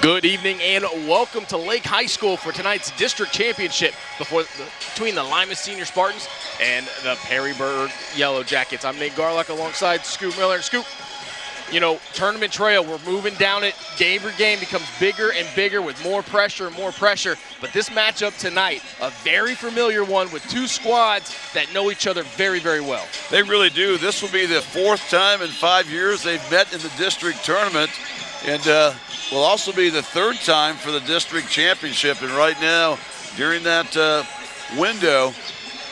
Good evening and welcome to Lake High School for tonight's district championship before between the Lima Senior Spartans and the Perrysburg Yellow Jackets. I'm Nate Garlock alongside Scoop Miller. Scoop, you know, tournament trail, we're moving down it. Game for game becomes bigger and bigger with more pressure and more pressure. But this matchup tonight, a very familiar one with two squads that know each other very, very well. They really do. This will be the fourth time in five years they've met in the district tournament. And uh, will also be the third time for the district championship. And right now, during that uh, window,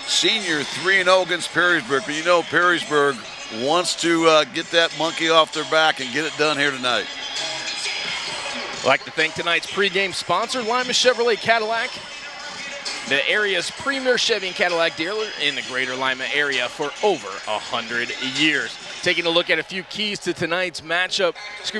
senior 3-0 against Perrysburg. But you know Perrysburg wants to uh, get that monkey off their back and get it done here tonight. I'd like to thank tonight's pregame sponsor, Lima Chevrolet Cadillac, the area's premier Chevy and Cadillac dealer in the greater Lima area for over 100 years taking a look at a few keys to tonight's matchup.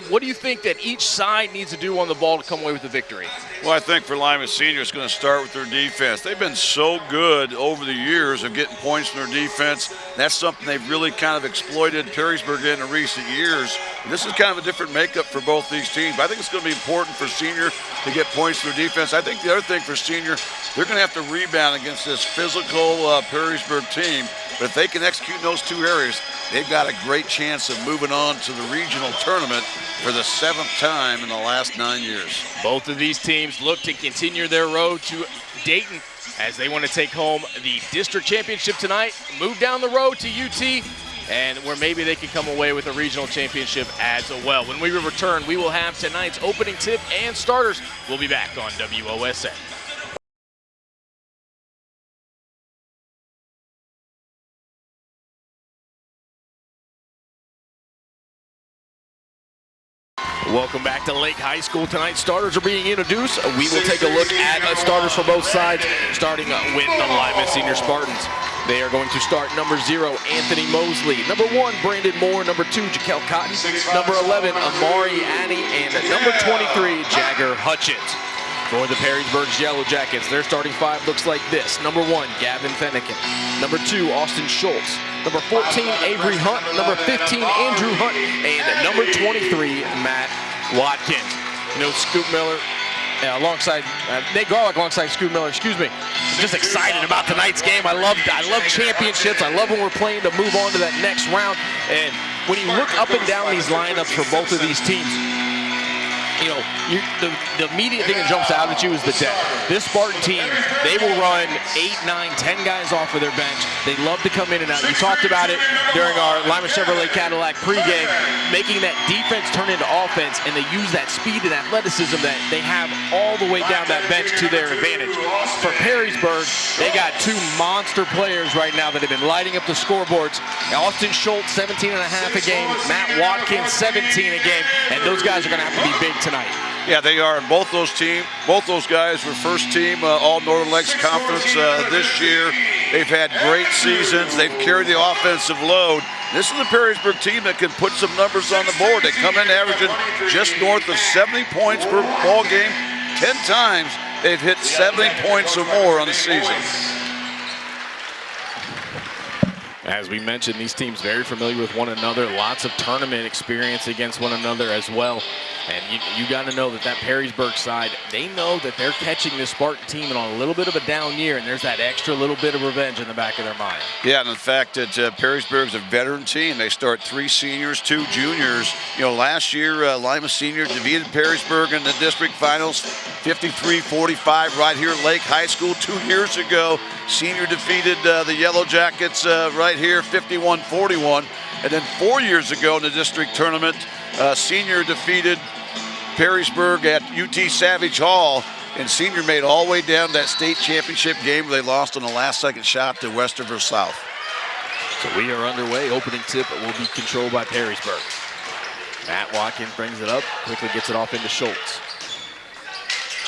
What do you think that each side needs to do on the ball to come away with the victory? Well, I think for Lima Senior, it's going to start with their defense. They've been so good over the years of getting points in their defense. That's something they've really kind of exploited Perrysburg in, in recent years. And This is kind of a different makeup for both these teams. But I think it's going to be important for Senior to get points from their defense. I think the other thing for Senior, they're going to have to rebound against this physical uh, Perrysburg team. But if they can execute in those two areas, they've got a great chance of moving on to the regional tournament for the seventh time in the last nine years. Both of these teams look to continue their road to Dayton as they want to take home the district championship tonight, move down the road to UT, and where maybe they can come away with a regional championship as well. When we return, we will have tonight's opening tip and starters. We'll be back on WOSN. Welcome back to Lake High School. Tonight, starters are being introduced. We will take a look at uh, starters for both sides, starting uh, with the Lima Senior Spartans. They are going to start number zero, Anthony Mosley. Number one, Brandon Moore. Number two, Jaquel Cotton. Number 11, Amari Addy. And number 23, Jagger Hutchins. For the Perrysburg Yellow Jackets, their starting five looks like this. Number one, Gavin Fennekin. Number two, Austin Schultz. Number 14, Avery Hunt. Number 15, Andrew Hunt. And number 23, Matt Watkins. You know, Scoop Miller, uh, alongside uh, Nate Garlock alongside Scoop Miller. Excuse me. I'm just excited about tonight's game. I love I love championships. I love when we're playing to move on to that next round. And when you look up and down these lineups for both of these teams, you know, you, the, the immediate thing that jumps out at you is the depth. This Spartan team, they will run eight, nine, ten guys off of their bench. They love to come in and out. You talked about it during our Lima Chevrolet Cadillac pregame, making that defense turn into offense, and they use that speed and athleticism that they have all the way down that bench to their advantage. For Perrysburg, they got two monster players right now that have been lighting up the scoreboards. Austin Schultz, 17 and a half a game. Matt Watkins, 17 a game. And those guys are going to have to be big tonight. Yeah, they are. And both those team, both those guys were first team uh, All Northern Lakes Conference uh, this year. They've had great seasons. They've carried the offensive load. This is the Perrysburg team that can put some numbers on the board. They come in averaging just north of 70 points per ball game. Ten times they've hit 70 points or more on the season. As we mentioned, these teams very familiar with one another. Lots of tournament experience against one another as well. And you, you got to know that that Perrysburg side, they know that they're catching this Spartan team on a little bit of a down year, and there's that extra little bit of revenge in the back of their mind. Yeah, and the fact that uh, Perrysburg's a veteran team. They start three seniors, two juniors. You know, last year, uh, Lima Senior defeated Perrysburg in the district finals 53-45 right here at Lake High School. Two years ago, Senior defeated uh, the Yellow Jackets uh, right here 51-41. And then four years ago in the district tournament, uh, Senior defeated Perrysburg at UT Savage Hall, and Senior made all the way down that state championship game they lost on the last second shot to Westerville South. So we are underway. Opening tip will be controlled by Perrysburg. Matt Watkins brings it up, quickly gets it off into Schultz.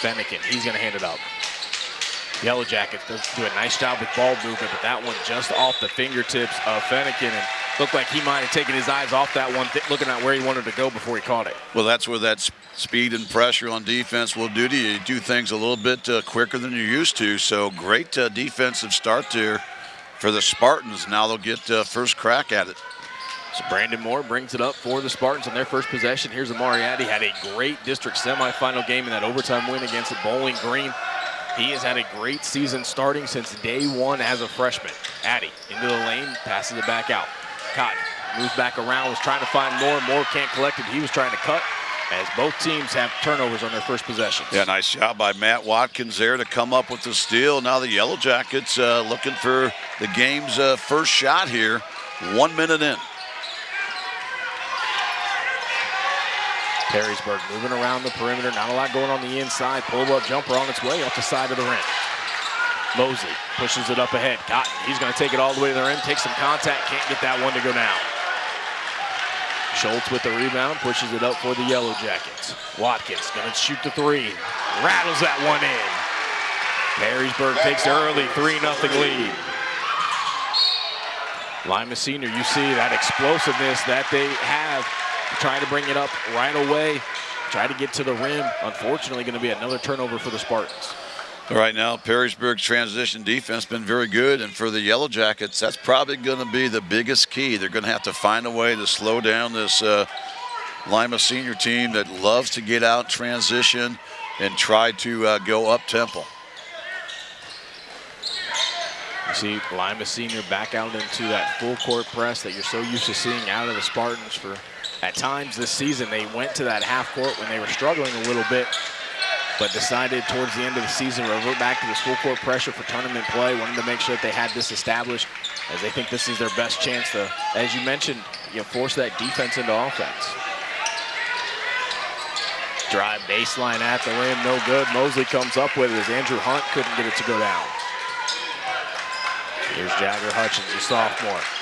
Fennekin, he's going to hand it up. Yellow Jackets does do a nice job with ball movement, but that one just off the fingertips of Fennekin. And looked like he might have taken his eyes off that one, looking at where he wanted to go before he caught it. Well, that's where that speed and pressure on defense will do to you. You do things a little bit uh, quicker than you're used to. So great uh, defensive start there for the Spartans. Now they'll get uh, first crack at it. So Brandon Moore brings it up for the Spartans on their first possession. Here's Amari Addy. Had a great district semifinal game in that overtime win against Bowling Green. He has had a great season starting since day one as a freshman. Addy into the lane, passes it back out. Cotton moves back around, was trying to find more. Moore can't collect it. He was trying to cut as both teams have turnovers on their first possessions. Yeah, nice job by Matt Watkins there to come up with the steal. Now the Yellow Jackets uh, looking for the game's uh, first shot here, one minute in. Perrysburg moving around the perimeter. Not a lot going on the inside. Pull-up jumper on its way off the side of the rim. Mosley pushes it up ahead. Cotton, he's going to take it all the way to the rim. Take some contact. Can't get that one to go down. Schultz with the rebound. Pushes it up for the Yellow Jackets. Watkins going to shoot the three. Rattles that one in. Perrysburg takes the early 3-0 lead. Lima Senior, you see that explosiveness that they have trying to bring it up right away, try to get to the rim. Unfortunately, going to be another turnover for the Spartans. Right now, Perrysburg's transition defense been very good, and for the Yellow Jackets, that's probably going to be the biggest key. They're going to have to find a way to slow down this uh, Lima senior team that loves to get out transition and try to uh, go up temple. You see Lima Senior back out into that full court press that you're so used to seeing out of the Spartans for at times this season. They went to that half court when they were struggling a little bit, but decided towards the end of the season to revert back to this full court pressure for tournament play. Wanted to make sure that they had this established as they think this is their best chance to, as you mentioned, you know, force that defense into offense. Drive baseline at the rim, no good. Mosley comes up with it as Andrew Hunt couldn't get it to go down. Here's Jagger Hutchins, a sophomore.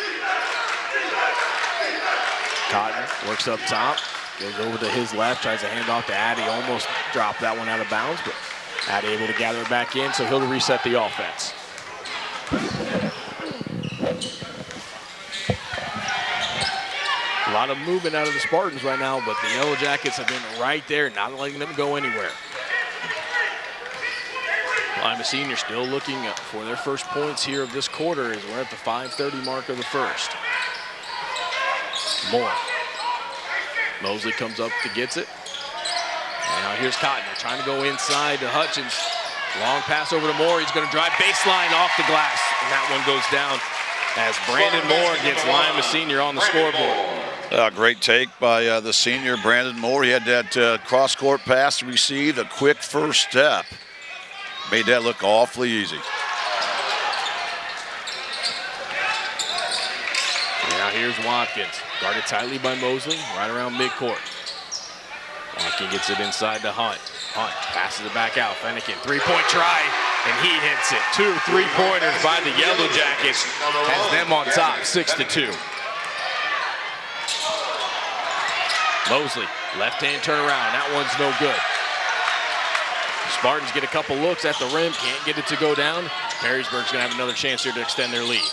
Cotton works up top, goes over to his left, tries to hand off to Addy, almost dropped that one out of bounds, but Addy able to gather it back in, so he'll reset the offense. A lot of movement out of the Spartans right now, but the Yellow Jackets have been right there, not letting them go anywhere. Lima Senior still looking for their first points here of this quarter as we're at the 5.30 mark of the first. Moore. Mosley comes up to gets it. And now here's Cotton. They're trying to go inside to Hutchins. Long pass over to Moore. He's going to drive baseline off the glass. And that one goes down as Brandon Moore gets Lima Senior on the scoreboard. Uh, great take by uh, the senior, Brandon Moore. He had that uh, cross-court pass received, a quick first step. Made that look awfully easy. Now here's Watkins. Guarded tightly by Mosley, right around midcourt. Watkins gets it inside to Hunt. Hunt passes it back out. Fennekin, three-point try, and he hits it. Two three-pointers by the Yellow Jackets has them on top, six to two. Mosley, left-hand turnaround. That one's no good. Spartans get a couple looks at the rim, can't get it to go down. Perrysburg's gonna have another chance here to extend their lead.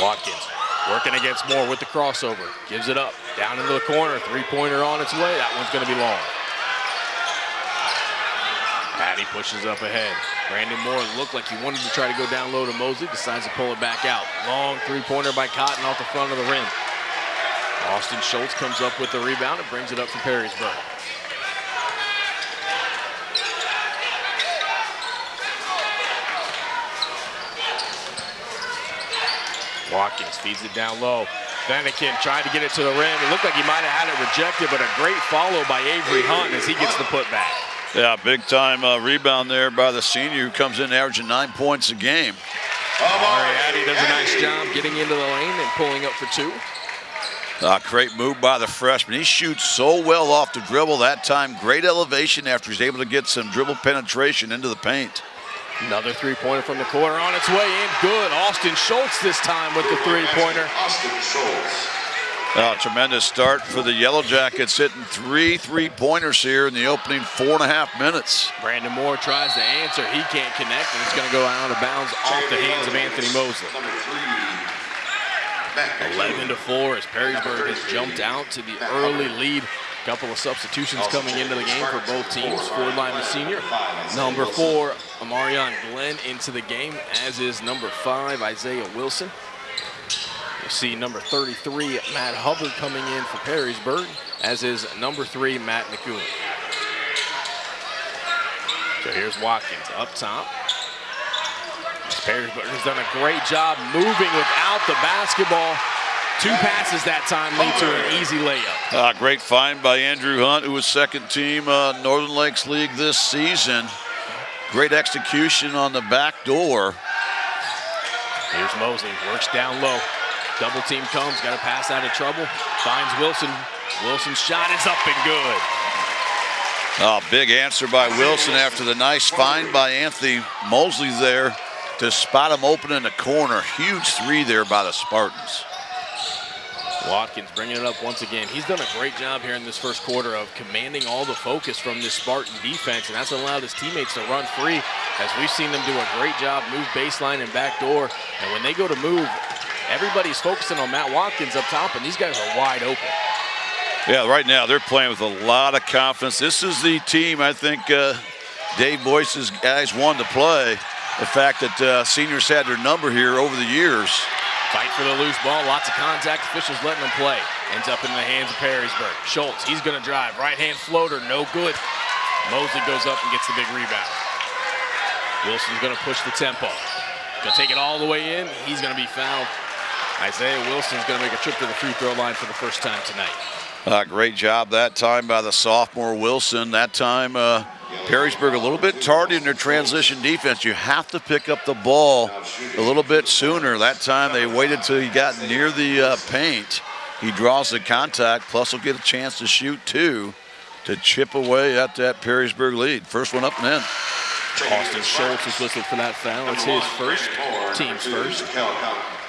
Watkins working against Moore with the crossover. Gives it up, down into the corner, three-pointer on its way. That one's gonna be long. Patty pushes up ahead. Brandon Moore looked like he wanted to try to go down low to Mosley, decides to pull it back out. Long three-pointer by Cotton off the front of the rim. Austin Schultz comes up with the rebound and brings it up for Perrysburg. Watkins feeds it down low. Fennekin tried to get it to the rim. It looked like he might have had it rejected, but a great follow by Avery Hunt as he gets the putback. Yeah, big time uh, rebound there by the senior who comes in averaging nine points a game. Amari Addy does a nice job getting into the lane and pulling up for two. Uh, great move by the freshman. He shoots so well off the dribble that time. Great elevation after he's able to get some dribble penetration into the paint. Another three-pointer from the corner on its way in. Good. Austin Schultz this time with the three-pointer. Austin Schultz. Uh, tremendous start for the Yellow Jackets, hitting three three-pointers here in the opening four and a half minutes. Brandon Moore tries to answer. He can't connect, and it's going to go out of bounds off the hands of Anthony Mosley. Number three. 11 to 4 as Perrysburg has jumped out to the early lead A couple of substitutions coming into the game for both teams. For Lima Senior, number four, Amarion Glenn into the game, as is number five, Isaiah Wilson. You see number 33, Matt Hubbard coming in for Perrysburg, as is number three, Matt McCoon. So here's Watkins up top. Perrysburg has done a great job moving without the basketball. Two passes that time lead to an easy layup. Uh, great find by Andrew Hunt, who was second team uh, Northern Lakes League this season. Great execution on the back door. Here's Mosley, works down low. Double team comes, got to pass out of trouble. Finds Wilson. Wilson's shot is up and good. Oh, big answer by Wilson after the nice find by Anthony Mosley there to spot him open in the corner. Huge three there by the Spartans. Watkins bringing it up once again. He's done a great job here in this first quarter of commanding all the focus from this Spartan defense, and that's allowed his teammates to run free as we've seen them do a great job, move baseline and back door. And when they go to move, everybody's focusing on Matt Watkins up top, and these guys are wide open. Yeah, right now they're playing with a lot of confidence. This is the team I think uh, Dave Boyce's guys wanted to play. The fact that uh, seniors had their number here over the years. Fight for the loose ball, lots of contact, officials letting them play. Ends up in the hands of Perrysburg. Schultz, he's gonna drive, right hand floater, no good. Mosley goes up and gets the big rebound. Wilson's gonna push the tempo. Gonna take it all the way in, he's gonna be fouled. Isaiah Wilson's gonna make a trip to the free throw line for the first time tonight. Uh, great job that time by the sophomore Wilson. That time, uh, Perrysburg a little bit tardy in their transition defense. You have to pick up the ball a little bit sooner. That time they waited till he got near the uh, paint. He draws the contact, plus he'll get a chance to shoot two to chip away at that Perrysburg lead. First one up and in. Austin Schultz is whistled for that foul. It's his first, team's first.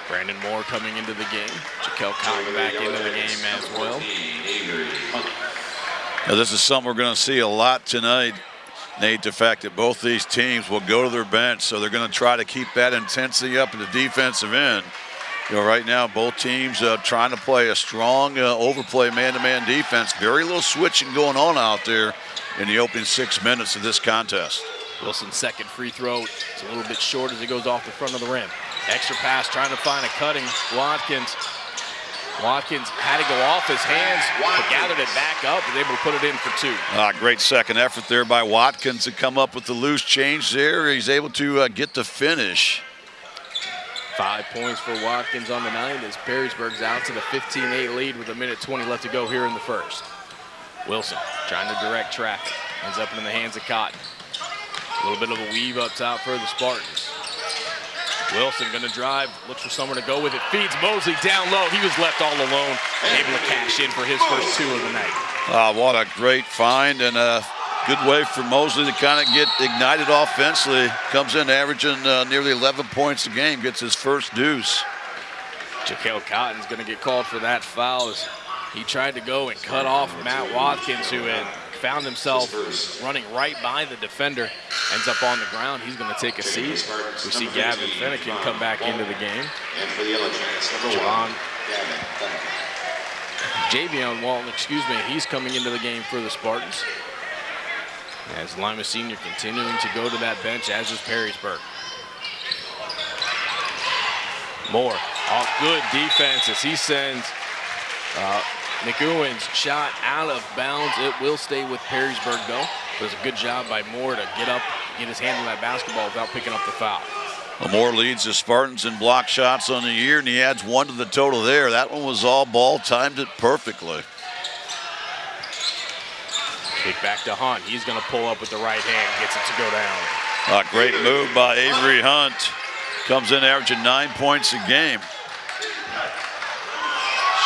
Brandon Moore coming into the game. Jaquel Cotton back into the game as well. Now, this is something we're going to see a lot tonight, Nate. The fact that both these teams will go to their bench, so they're going to try to keep that intensity up in the defensive end. You know, right now, both teams uh, trying to play a strong uh, overplay man-to-man defense. Very little switching going on out there in the opening six minutes of this contest. Wilson's second free throw. It's a little bit short as it goes off the front of the rim. Extra pass trying to find a cutting. Watkins. Watkins had to go off his hands, but gathered it back up, was able to put it in for two. Ah, great second effort there by Watkins to come up with the loose change there. He's able to uh, get the finish. Five points for Watkins on the night as Perrysburg's out to the 15-8 lead with a minute 20 left to go here in the first. Wilson trying to direct traffic. Ends up in the hands of Cotton. A little bit of a weave up top for the Spartans. Wilson gonna drive, looks for someone to go with it, feeds Mosley down low. He was left all alone, able to cash in for his first two of the night. Ah, what a great find and a good way for Mosley to kind of get ignited offensively. Comes in averaging uh, nearly 11 points a game, gets his first deuce. Jaquel Cotton's gonna get called for that foul as he tried to go and cut off Matt Watkins, who had found himself running right by the defender. Ends up on the ground. He's going to take a seat. We see Gavin Fennekin come back into the game. And for the Yellow Giants, number Javon, Javion Walton, excuse me, he's coming into the game for the Spartans. As Lima Senior continuing to go to that bench, as is Perrysburg. Moore off good defense as he sends uh, McEwen's shot out of bounds. It will stay with Perrysburg though. It was a good job by Moore to get up, get his hand on that basketball without picking up the foul. Well, Moore leads the Spartans in block shots on the year, and he adds one to the total there. That one was all ball, timed it perfectly. Kick back to Hunt. He's going to pull up with the right hand, gets it to go down. A great move by Avery Hunt. Comes in averaging nine points a game.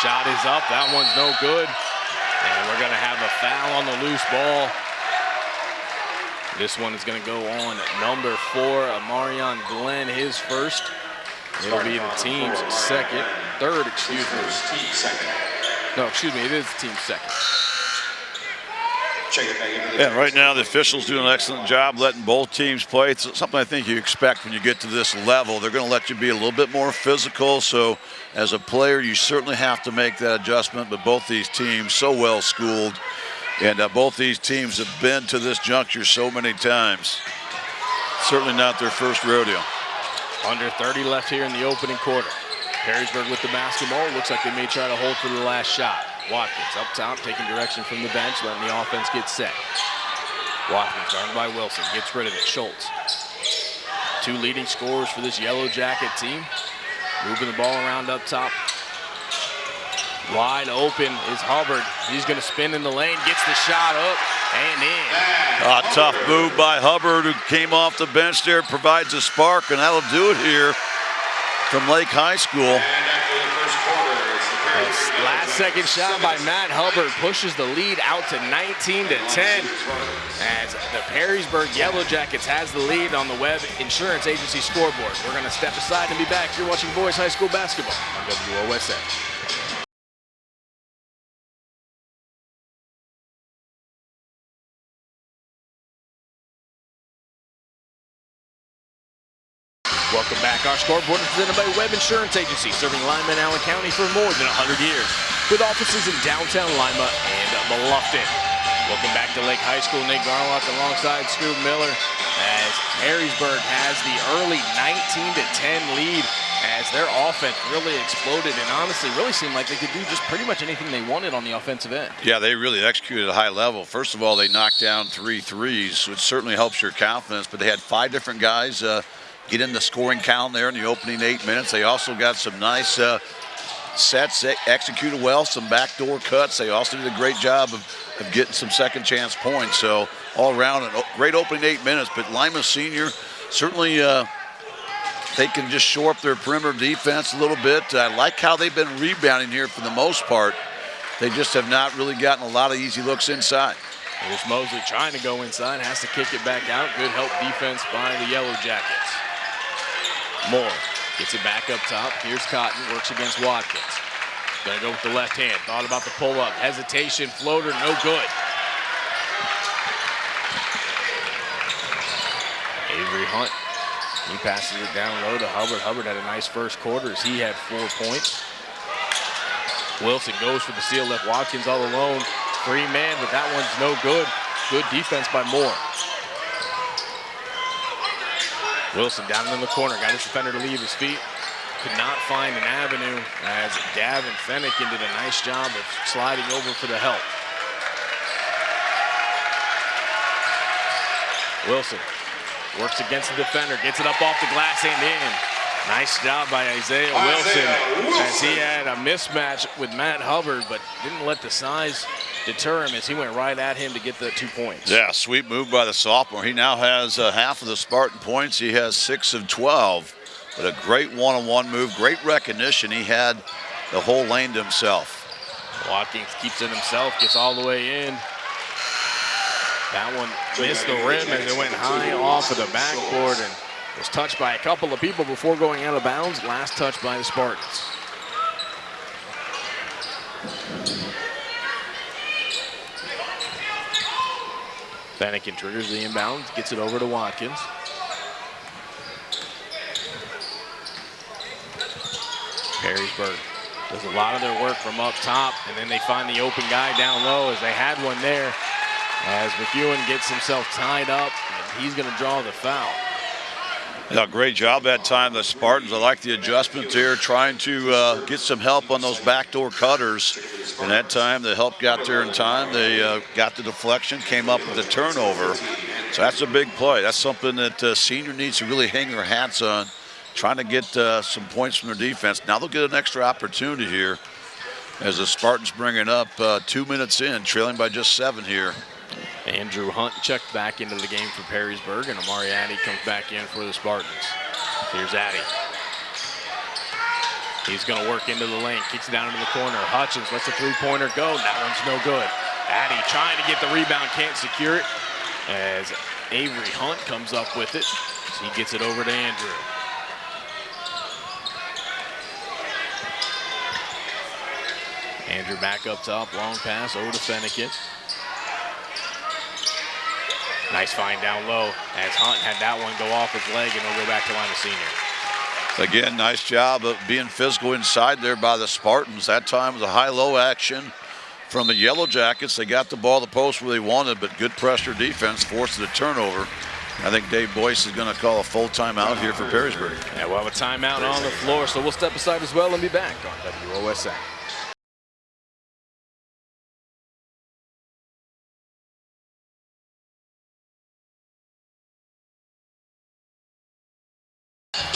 Shot is up. That one's no good. And we're going to have a foul on the loose ball. This one is going to go on number four, Amarion Glenn, his first. It'll be the team's second, third, excuse me. No, excuse me, it is the team's second. Check it back into the Yeah, right now the officials do an excellent job letting both teams play. It's something I think you expect when you get to this level. They're going to let you be a little bit more physical. So as a player, you certainly have to make that adjustment. But both these teams so well schooled, and uh, both these teams have been to this juncture so many times. Certainly not their first rodeo. Under 30 left here in the opening quarter. Perrysburg with the basketball. Looks like they may try to hold for the last shot. Watkins up top, taking direction from the bench, letting the offense get set. Watkins guarded by Wilson, gets rid of it. Schultz. Two leading scorers for this Yellow Jacket team. Moving the ball around up top. Wide open is Hubbard. He's going to spin in the lane, gets the shot up and in. A tough move by Hubbard, who came off the bench there, provides a spark, and that'll do it here from Lake High School. Last second shot by Matt Hubbard pushes the lead out to 19 to 10 as the Perrysburg Yellow Jackets has the lead on the Webb Insurance Agency scoreboard. We're going to step aside and be back. You're watching boys high school basketball on WOSN. Back. Our scoreboard is presented by Webb Insurance Agency, serving Lima and Allen County for more than 100 years, with offices in downtown Lima and Bluffton. Welcome back to Lake High School. Nate Garlock alongside Scoop Miller as Perrysburg has the early 19 to 10 lead as their offense really exploded and honestly really seemed like they could do just pretty much anything they wanted on the offensive end. Yeah, they really executed at a high level. First of all, they knocked down three threes, which certainly helps your confidence, but they had five different guys uh, get in the scoring count there in the opening eight minutes. They also got some nice uh, sets, executed well, some backdoor cuts. They also did a great job of, of getting some second chance points. So all around, a great opening eight minutes. But Lima Senior certainly uh, they can just shore up their perimeter defense a little bit. I like how they've been rebounding here for the most part. They just have not really gotten a lot of easy looks inside. Here's Mosley trying to go inside, has to kick it back out. Good help defense by the Yellow Jackets. Moore gets it back up top. Here's Cotton, works against Watkins. Gonna go with the left hand. Thought about the pull up. Hesitation, floater, no good. Avery Hunt. He passes it down low to Hubbard. Hubbard had a nice first quarter as he had four points. Wilson goes for the steal, left Watkins all alone. Free man, but that one's no good. Good defense by Moore. Wilson down in the corner, got his defender to leave his feet. Could not find an avenue as Gavin Fennekin did a nice job of sliding over for the help. Wilson works against the defender, gets it up off the glass and in. Nice job by Isaiah Wilson, Isaiah as he had a mismatch with Matt Hubbard, but didn't let the size deter him as he went right at him to get the two points. Yeah, sweet move by the sophomore. He now has uh, half of the Spartan points. He has six of 12. But a great one-on-one move, great recognition. He had the whole lane to himself. Watkins keeps it himself, gets all the way in. That one missed the rim as it went high off of the backboard and was touched by a couple of people before going out of bounds. Last touch by the Spartans. Fennekin triggers the inbound, gets it over to Watkins. Perrysburg does a lot of their work from up top, and then they find the open guy down low as they had one there. As McEwen gets himself tied up, and he's going to draw the foul. Yeah, great job that time, the Spartans. I like the adjustment there, trying to uh, get some help on those backdoor cutters. And that time, the help got there in time. They uh, got the deflection, came up with a turnover. So that's a big play. That's something that uh, senior needs to really hang their hats on, trying to get uh, some points from their defense. Now they'll get an extra opportunity here as the Spartans bring it up uh, two minutes in, trailing by just seven here. Andrew Hunt checked back into the game for Perrysburg, and Amari Addy comes back in for the Spartans. Here's Addy. He's going to work into the lane, kicks it down into the corner. Hutchins lets the three-pointer go. That one's no good. Addy trying to get the rebound, can't secure it. As Avery Hunt comes up with it, as he gets it over to Andrew. Andrew back up top, long pass over to Fennekin. Nice find down low as Hunt had that one go off his leg and he'll go back to Lima Senior. Again, nice job of being physical inside there by the Spartans. That time was a high-low action from the Yellow Jackets. They got the ball to the post where they wanted, but good pressure defense forced the turnover. I think Dave Boyce is going to call a full timeout here for Perrysburg. Yeah, we'll have a timeout on the floor, so we'll step aside as well and be back on WOSN.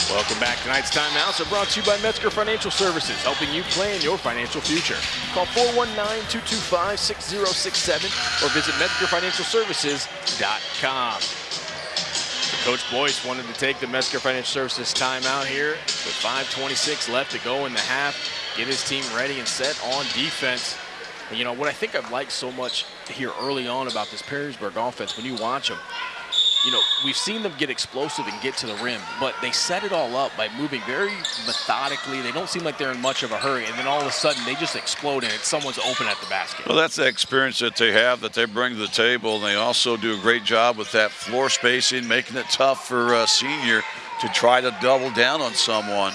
Welcome back. Tonight's timeouts are brought to you by Metzger Financial Services, helping you plan your financial future. Call 419-225-6067 or visit MetzgerFinancialServices.com. Coach Boyce wanted to take the Metzger Financial Services timeout here with 5.26 left to go in the half, get his team ready and set on defense. And you know, what I think I've liked so much here early on about this Perrysburg offense, when you watch them, you know, we've seen them get explosive and get to the rim, but they set it all up by moving very methodically. They don't seem like they're in much of a hurry, and then all of a sudden they just explode and someone's open at the basket. Well, that's the experience that they have that they bring to the table, and they also do a great job with that floor spacing, making it tough for a senior to try to double down on someone.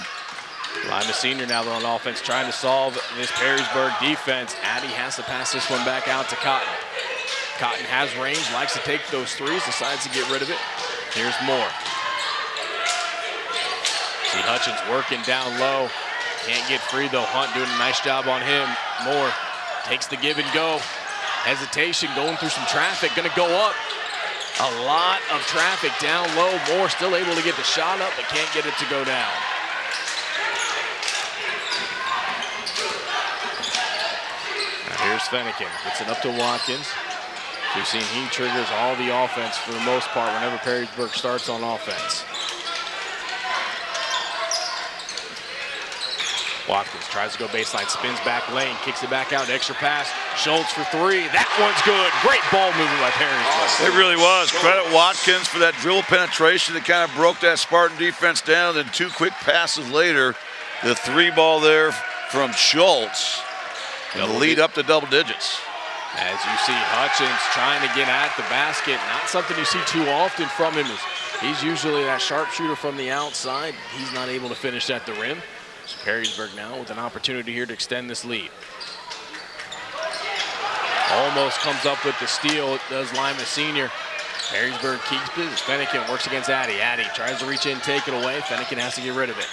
Lima Senior now on offense trying to solve this Perrysburg defense. Addy has to pass this one back out to Cotton. Cotton has range, likes to take those threes, decides to get rid of it. Here's Moore. See Hutchins working down low. Can't get free though. Hunt doing a nice job on him. Moore takes the give and go. Hesitation going through some traffic. Gonna go up. A lot of traffic down low. Moore still able to get the shot up, but can't get it to go down. Now here's Fennekin. Gets it up to Watkins. We've seen he triggers all the offense for the most part whenever Perrysburg starts on offense. Watkins tries to go baseline, spins back lane, kicks it back out, extra pass. Schultz for three. That one's good. Great ball movement by Perrysburg. It really was. Credit Watkins for that drill penetration that kind of broke that Spartan defense down. Then two quick passes later, the three ball there from Schultz. And the lead up to double digits. As you see Hutchins trying to get at the basket, not something you see too often from him. He's usually that sharpshooter from the outside. He's not able to finish at the rim. So Perrysburg now with an opportunity here to extend this lead. Almost comes up with the steal, it does Lima Senior. Perrysburg keeps it. Fennekin works against Addy. Addy tries to reach in, take it away. Fennekin has to get rid of it.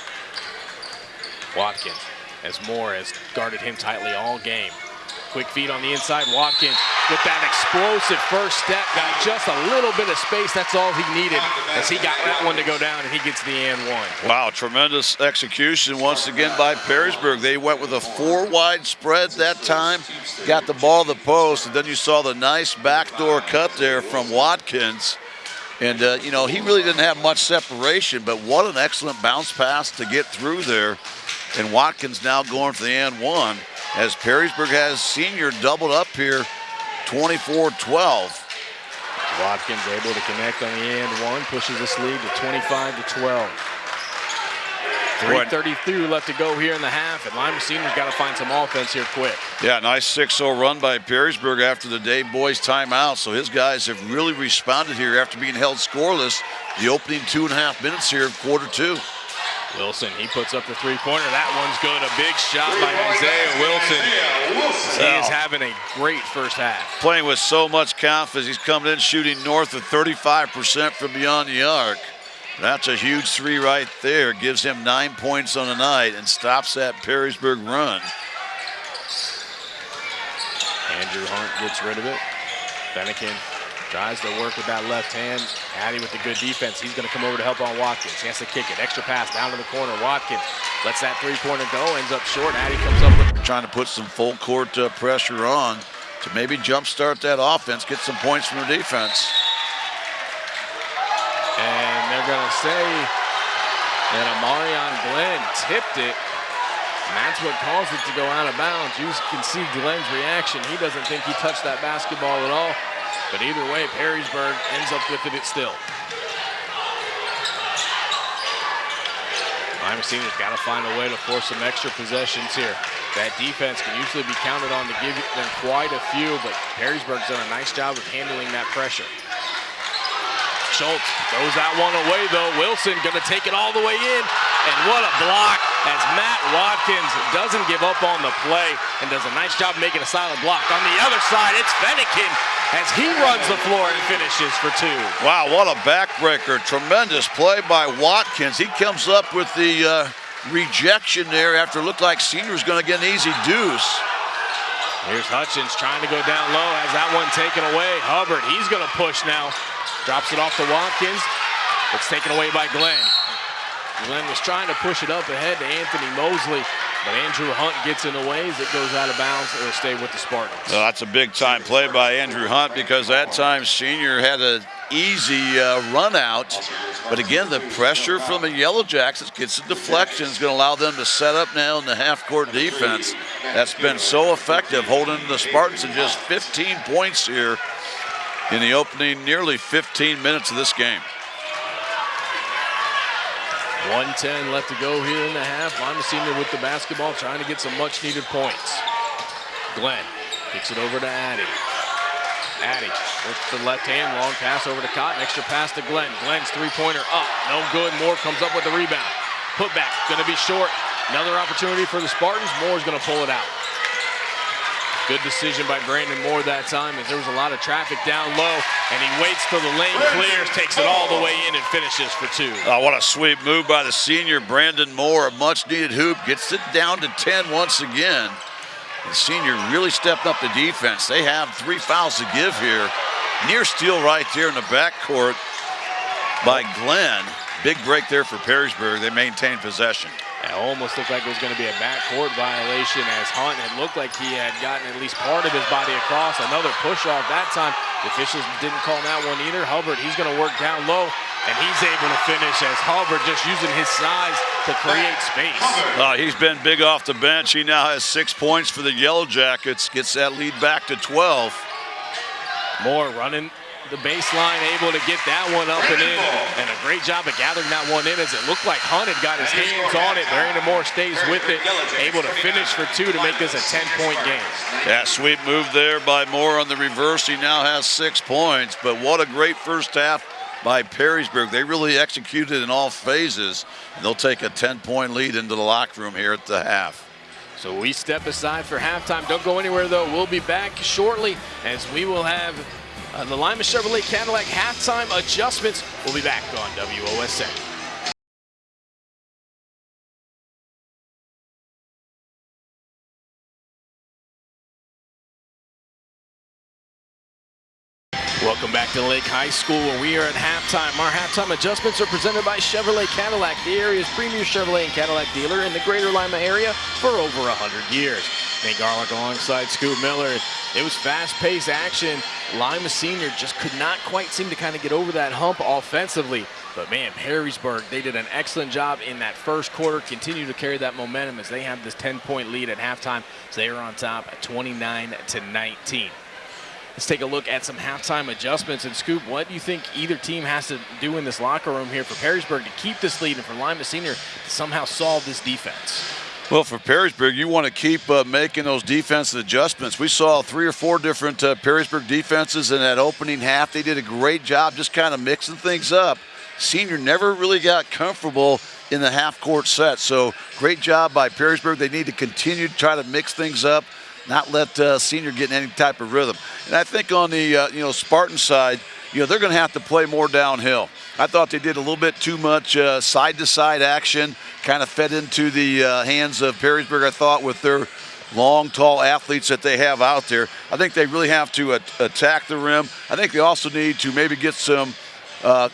Watkins, as Moore has guarded him tightly all game. Quick feed on the inside. Watkins with that explosive first step. Got just a little bit of space. That's all he needed as he got that one to go down and he gets the and one. Wow, tremendous execution once again by Perrysburg. They went with a four wide spread that time. Got the ball to the post. And then you saw the nice backdoor cut there from Watkins. And, uh, you know, he really didn't have much separation, but what an excellent bounce pass to get through there. And Watkins now going for the and one as Perrysburg has senior doubled up here 24-12. Watkins able to connect on the end one, pushes this lead to 25 to 12. 3.32 left to go here in the half, and Lima Senior's got to find some offense here quick. Yeah, nice 6-0 run by Perrysburg after the Dave Boyce timeout. So his guys have really responded here after being held scoreless the opening two and a half minutes here of quarter two. Wilson, he puts up the three-pointer. That one's good. A big shot by Isaiah Wilson. He is having a great first half. Playing with so much confidence. He's coming in shooting north of 35% from beyond the arc. That's a huge three right there. Gives him nine points on the night and stops that Perrysburg run. Andrew Hunt gets rid of it. Fennekin Tries to work with that left hand. Addy with the good defense. He's going to come over to help on Watkins. He has to kick it. Extra pass down to the corner. Watkins lets that three-pointer go. Ends up short. Addy comes up with. Trying to put some full court uh, pressure on to maybe jumpstart that offense, get some points from the defense. And they're going to say that Amarion Glenn tipped it. And that's what caused it to go out of bounds. You can see Glenn's reaction. He doesn't think he touched that basketball at all. But either way, Perrysburg ends up with it still. Lima Senior's got to find a way to force some extra possessions here. That defense can usually be counted on to give them quite a few, but Perrysburg's done a nice job of handling that pressure. Schultz throws that one away though. Wilson gonna take it all the way in. And what a block as Matt Watkins doesn't give up on the play and does a nice job making a solid block. On the other side, it's Fennekin as he runs the floor and finishes for two. Wow, what a backbreaker. Tremendous play by Watkins. He comes up with the uh, rejection there after it looked like Senior was going to get an easy deuce. Here's Hutchins trying to go down low, has that one taken away. Hubbard, he's gonna push now. Drops it off to Watkins. It's taken away by Glenn. Glenn was trying to push it up ahead to Anthony Mosley, but Andrew Hunt gets in the way as it goes out of bounds. It'll stay with the Spartans. Well, that's a big time play by Andrew Hunt because that time Senior had an easy uh, run out. But again, the pressure from the Yellow Jackets gets the deflection is going to allow them to set up now in the half court defense. That's been so effective, holding the Spartans to just 15 points here in the opening nearly 15 minutes of this game. 110 left to go here in the half. Senior with the basketball, trying to get some much needed points. Glenn kicks it over to Addy. Addy with the left hand, long pass over to Cotton, extra pass to Glenn. Glenn's three-pointer up, no good. Moore comes up with the rebound. Put back, gonna be short. Another opportunity for the Spartans. Moore's gonna pull it out. Good decision by Brandon Moore that time as there was a lot of traffic down low and he waits till the lane clears, takes it all the way in and finishes for two. Oh, what a sweet move by the senior Brandon Moore. A much needed hoop, gets it down to 10 once again. The senior really stepped up the defense. They have three fouls to give here. Near steal right there in the backcourt by Glenn. Big break there for Perrysburg. They maintain possession. It almost looked like it was going to be a backcourt violation as Hunt had looked like he had gotten at least part of his body across. Another push off that time. The officials didn't call that one either. Hubbard, he's going to work down low, and he's able to finish as Hubbard just using his size to create space. Uh, he's been big off the bench. He now has six points for the Yellow Jackets. Gets that lead back to 12. Moore running the baseline, able to get that one up and in, and a great job of gathering that one in as it looked like Hunt had got his hands on it. Brandon Moore stays with it, able to finish for two to make this a 10-point game. Yeah, sweet move there by Moore on the reverse. He now has six points, but what a great first half by Perrysburg. They really executed in all phases, and they'll take a 10-point lead into the locker room here at the half. So we step aside for halftime. Don't go anywhere, though. We'll be back shortly as we will have uh, the Lima Chevrolet Cadillac halftime adjustments. We'll be back on WOSN. Welcome back to Lake High School where we are at halftime. Our halftime adjustments are presented by Chevrolet Cadillac, the area's premier Chevrolet and Cadillac dealer in the greater Lima area for over 100 years. Nate Garlock alongside Scoop Miller. It was fast-paced action. Lima Senior just could not quite seem to kind of get over that hump offensively. But man, Perrysburg, they did an excellent job in that first quarter, continue to carry that momentum as they have this 10-point lead at halftime. So they are on top at 29 to 19. Let's take a look at some halftime adjustments. And Scoop, what do you think either team has to do in this locker room here for Perrysburg to keep this lead and for Lima Senior to somehow solve this defense? Well, for Perrysburg, you want to keep uh, making those defensive adjustments. We saw three or four different uh, Perrysburg defenses in that opening half. They did a great job just kind of mixing things up. Senior never really got comfortable in the half-court set. So great job by Perrysburg. They need to continue to try to mix things up not let uh, senior get in any type of rhythm. And I think on the uh, you know Spartan side, you know they're going to have to play more downhill. I thought they did a little bit too much uh, side-to-side action, kind of fed into the uh, hands of Perrysburg. I thought with their long, tall athletes that they have out there, I think they really have to attack the rim. I think they also need to maybe get some uh,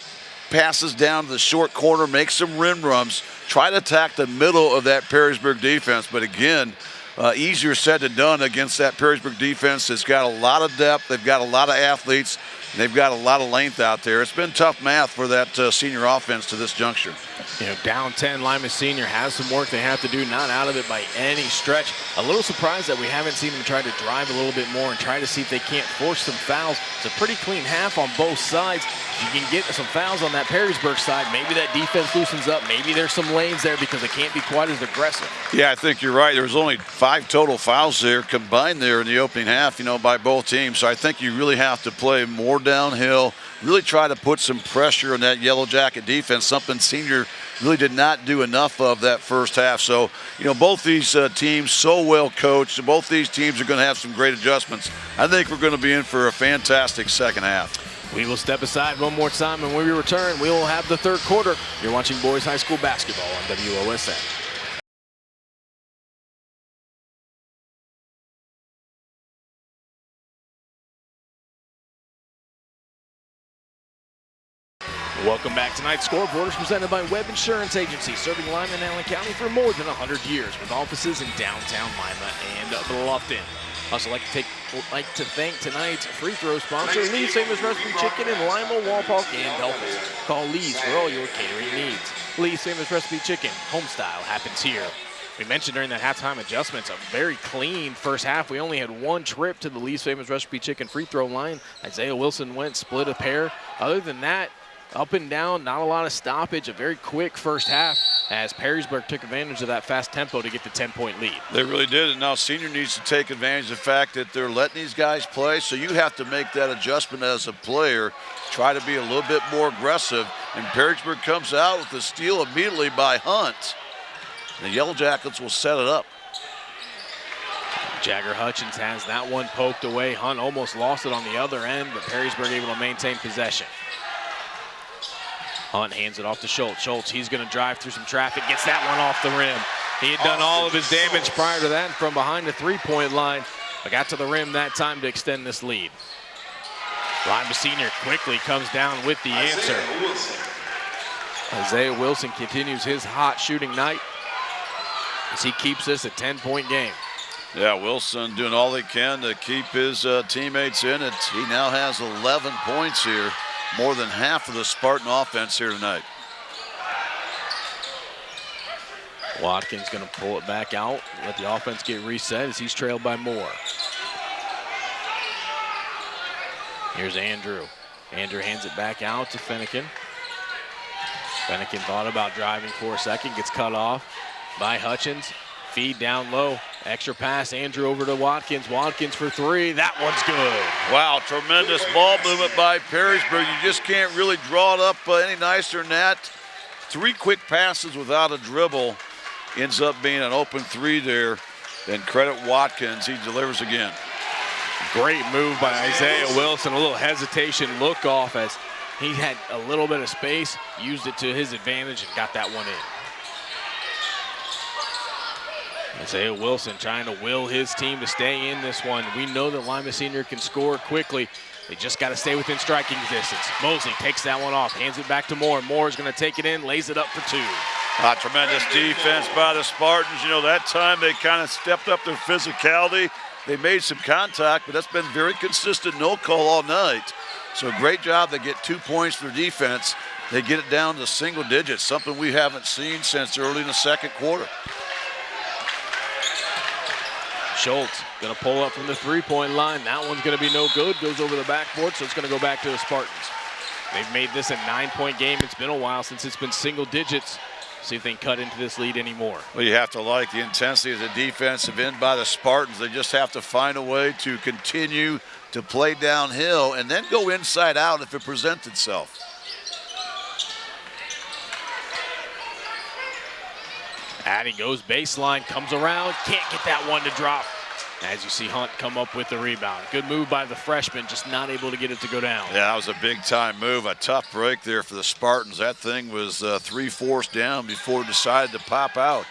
passes down to the short corner, make some rim runs, try to attack the middle of that Perrysburg defense. But again, uh, easier said than done against that Perrysburg defense that's got a lot of depth. They've got a lot of athletes. They've got a lot of length out there. It's been tough math for that uh, senior offense to this juncture. You know, down 10, Lima Senior has some work they have to do, not out of it by any stretch. A little surprised that we haven't seen them try to drive a little bit more and try to see if they can't force some fouls. It's a pretty clean half on both sides. If you can get some fouls on that Perrysburg side, maybe that defense loosens up. Maybe there's some lanes there because they can't be quite as aggressive. Yeah, I think you're right. There was only five total fouls there combined there in the opening half, you know, by both teams. So I think you really have to play more downhill, really try to put some pressure on that Yellow Jacket defense, something Senior really did not do enough of that first half. So, you know, both these uh, teams so well coached. Both these teams are going to have some great adjustments. I think we're going to be in for a fantastic second half. We will step aside one more time, and when we return, we will have the third quarter. You're watching Boys High School basketball on WOSN. Welcome back. Tonight's scoreboard is presented by Webb Insurance Agency, serving Lima and Allen County for more than 100 years, with offices in downtown Lima and Bluffton. Also like to take like to thank tonight's free throw sponsor, Lee's Famous Recipe Chicken in Lima, Wapak, and Delphos. Call Lee's for all your catering needs. Lee's Famous Recipe Chicken, home style happens here. We mentioned during that halftime adjustments, a very clean first half. We only had one trip to the Lee's Famous Recipe Chicken free throw line. Isaiah Wilson went, split a pair. Other than that, up and down, not a lot of stoppage, a very quick first half as Perrysburg took advantage of that fast tempo to get the 10-point lead. They really did, and now Senior needs to take advantage of the fact that they're letting these guys play, so you have to make that adjustment as a player, try to be a little bit more aggressive, and Perrysburg comes out with the steal immediately by Hunt. The Yellow Jackets will set it up. Jagger Hutchins has that one poked away. Hunt almost lost it on the other end, but Perrysburg able to maintain possession. Hunt hands it off to Schultz. Schultz, he's going to drive through some traffic, gets that one off the rim. He had done all of his damage prior to that from behind the three-point line, but got to the rim that time to extend this lead. Lima Senior quickly comes down with the answer. Isaiah Wilson continues his hot shooting night as he keeps this a 10-point game. Yeah, Wilson doing all he can to keep his uh, teammates in it. He now has 11 points here more than half of the Spartan offense here tonight. Watkins going to pull it back out, let the offense get reset as he's trailed by Moore. Here's Andrew. Andrew hands it back out to Fennekin. Fennekin thought about driving for a second, gets cut off by Hutchins. Feed down low. Extra pass, Andrew over to Watkins. Watkins for three. That one's good. Wow, tremendous ball movement by Perrysburg. You just can't really draw it up uh, any nicer than that. Three quick passes without a dribble. Ends up being an open three there. Then credit Watkins. He delivers again. Great move by Isaiah Wilson. A little hesitation look off as he had a little bit of space, used it to his advantage, and got that one in. Isaiah Wilson trying to will his team to stay in this one. We know that Lima Senior can score quickly. They just got to stay within striking distance. Mosley takes that one off, hands it back to Moore. Moore is going to take it in, lays it up for two. Ah, tremendous defense by the Spartans. You know, that time they kind of stepped up their physicality. They made some contact, but that's been very consistent no call all night. So great job. They get two points for defense. They get it down to single digits, something we haven't seen since early in the second quarter. Schultz going to pull up from the three-point line. That one's going to be no good. Goes over the backboard, so it's going to go back to the Spartans. They've made this a nine-point game. It's been a while since it's been single digits. See if they can cut into this lead anymore. Well, you have to like the intensity of the defensive end by the Spartans. They just have to find a way to continue to play downhill and then go inside out if it presents itself. Addy goes baseline, comes around, can't get that one to drop. As you see Hunt come up with the rebound. Good move by the freshman, just not able to get it to go down. Yeah, that was a big time move. A tough break there for the Spartans. That thing was uh, three-fourths down before it decided to pop out.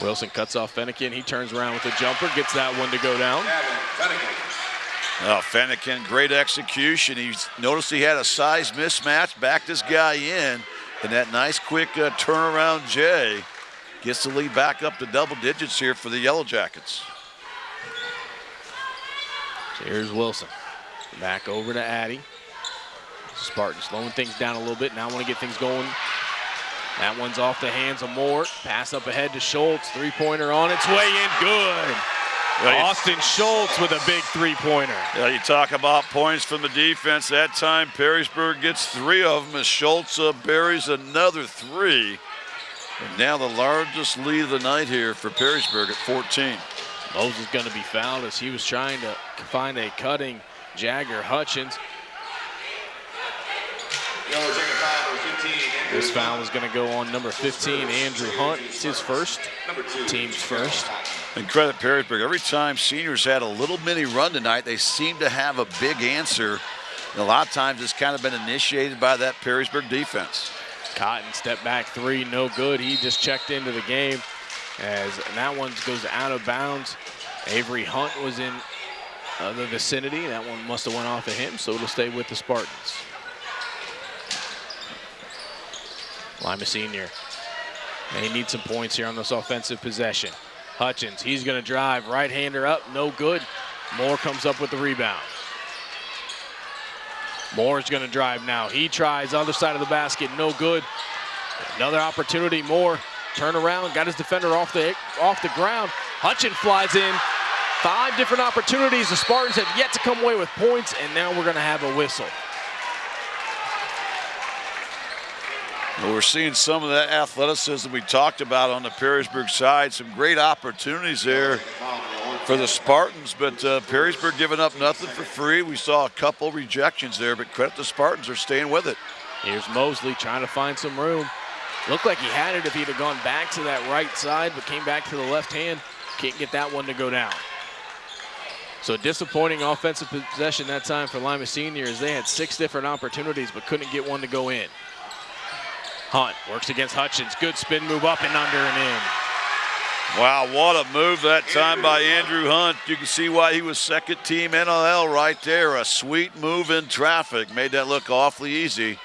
Wilson cuts off Fennekin. He turns around with a jumper, gets that one to go down. Oh, Fennekin, great execution. He noticed he had a size mismatch, backed this guy in. And that nice quick uh, turnaround Jay gets the lead back up to double digits here for the Yellow Jackets. So here's Wilson. Back over to Addy. Spartan slowing things down a little bit. Now want to get things going. That one's off the hands of Moore. Pass up ahead to Schultz. Three-pointer on its way in. Good. Austin Schultz with a big three-pointer. Yeah, you talk about points from the defense. That time, Perrysburg gets three of them as Schultz uh, buries another three. And now the largest lead of the night here for Perrysburg at 14. Moses is going to be fouled as he was trying to find a cutting Jagger Hutchins. This foul is going to go on number 15, Andrew Hunt. It's his first, team's first. And credit Perrysburg. Every time seniors had a little mini run tonight, they seem to have a big answer. And a lot of times it's kind of been initiated by that Perrysburg defense. Cotton step back three, no good. He just checked into the game as that one goes out of bounds. Avery Hunt was in uh, the vicinity. That one must have went off of him, so it'll stay with the Spartans. Lima Senior. They need some points here on this offensive possession. Hutchins, he's going to drive, right-hander up, no good. Moore comes up with the rebound. Moore's going to drive now. He tries other side of the basket, no good. Another opportunity, Moore turn around, got his defender off the off the ground. Hutchins flies in. Five different opportunities. The Spartans have yet to come away with points, and now we're going to have a whistle. Well, we're seeing some of that athleticism we talked about on the Perrysburg side. Some great opportunities there for the Spartans, but uh, Perrysburg giving up nothing for free. We saw a couple rejections there, but credit the Spartans are staying with it. Here's Mosley trying to find some room. Looked like he had it if he'd have gone back to that right side, but came back to the left hand. Can't get that one to go down. So disappointing offensive possession that time for Lima Senior as they had six different opportunities but couldn't get one to go in. Hunt works against Hutchins. Good spin move up and under and in. Wow, what a move that time by Andrew Hunt. You can see why he was second team NLL right there. A sweet move in traffic. Made that look awfully easy.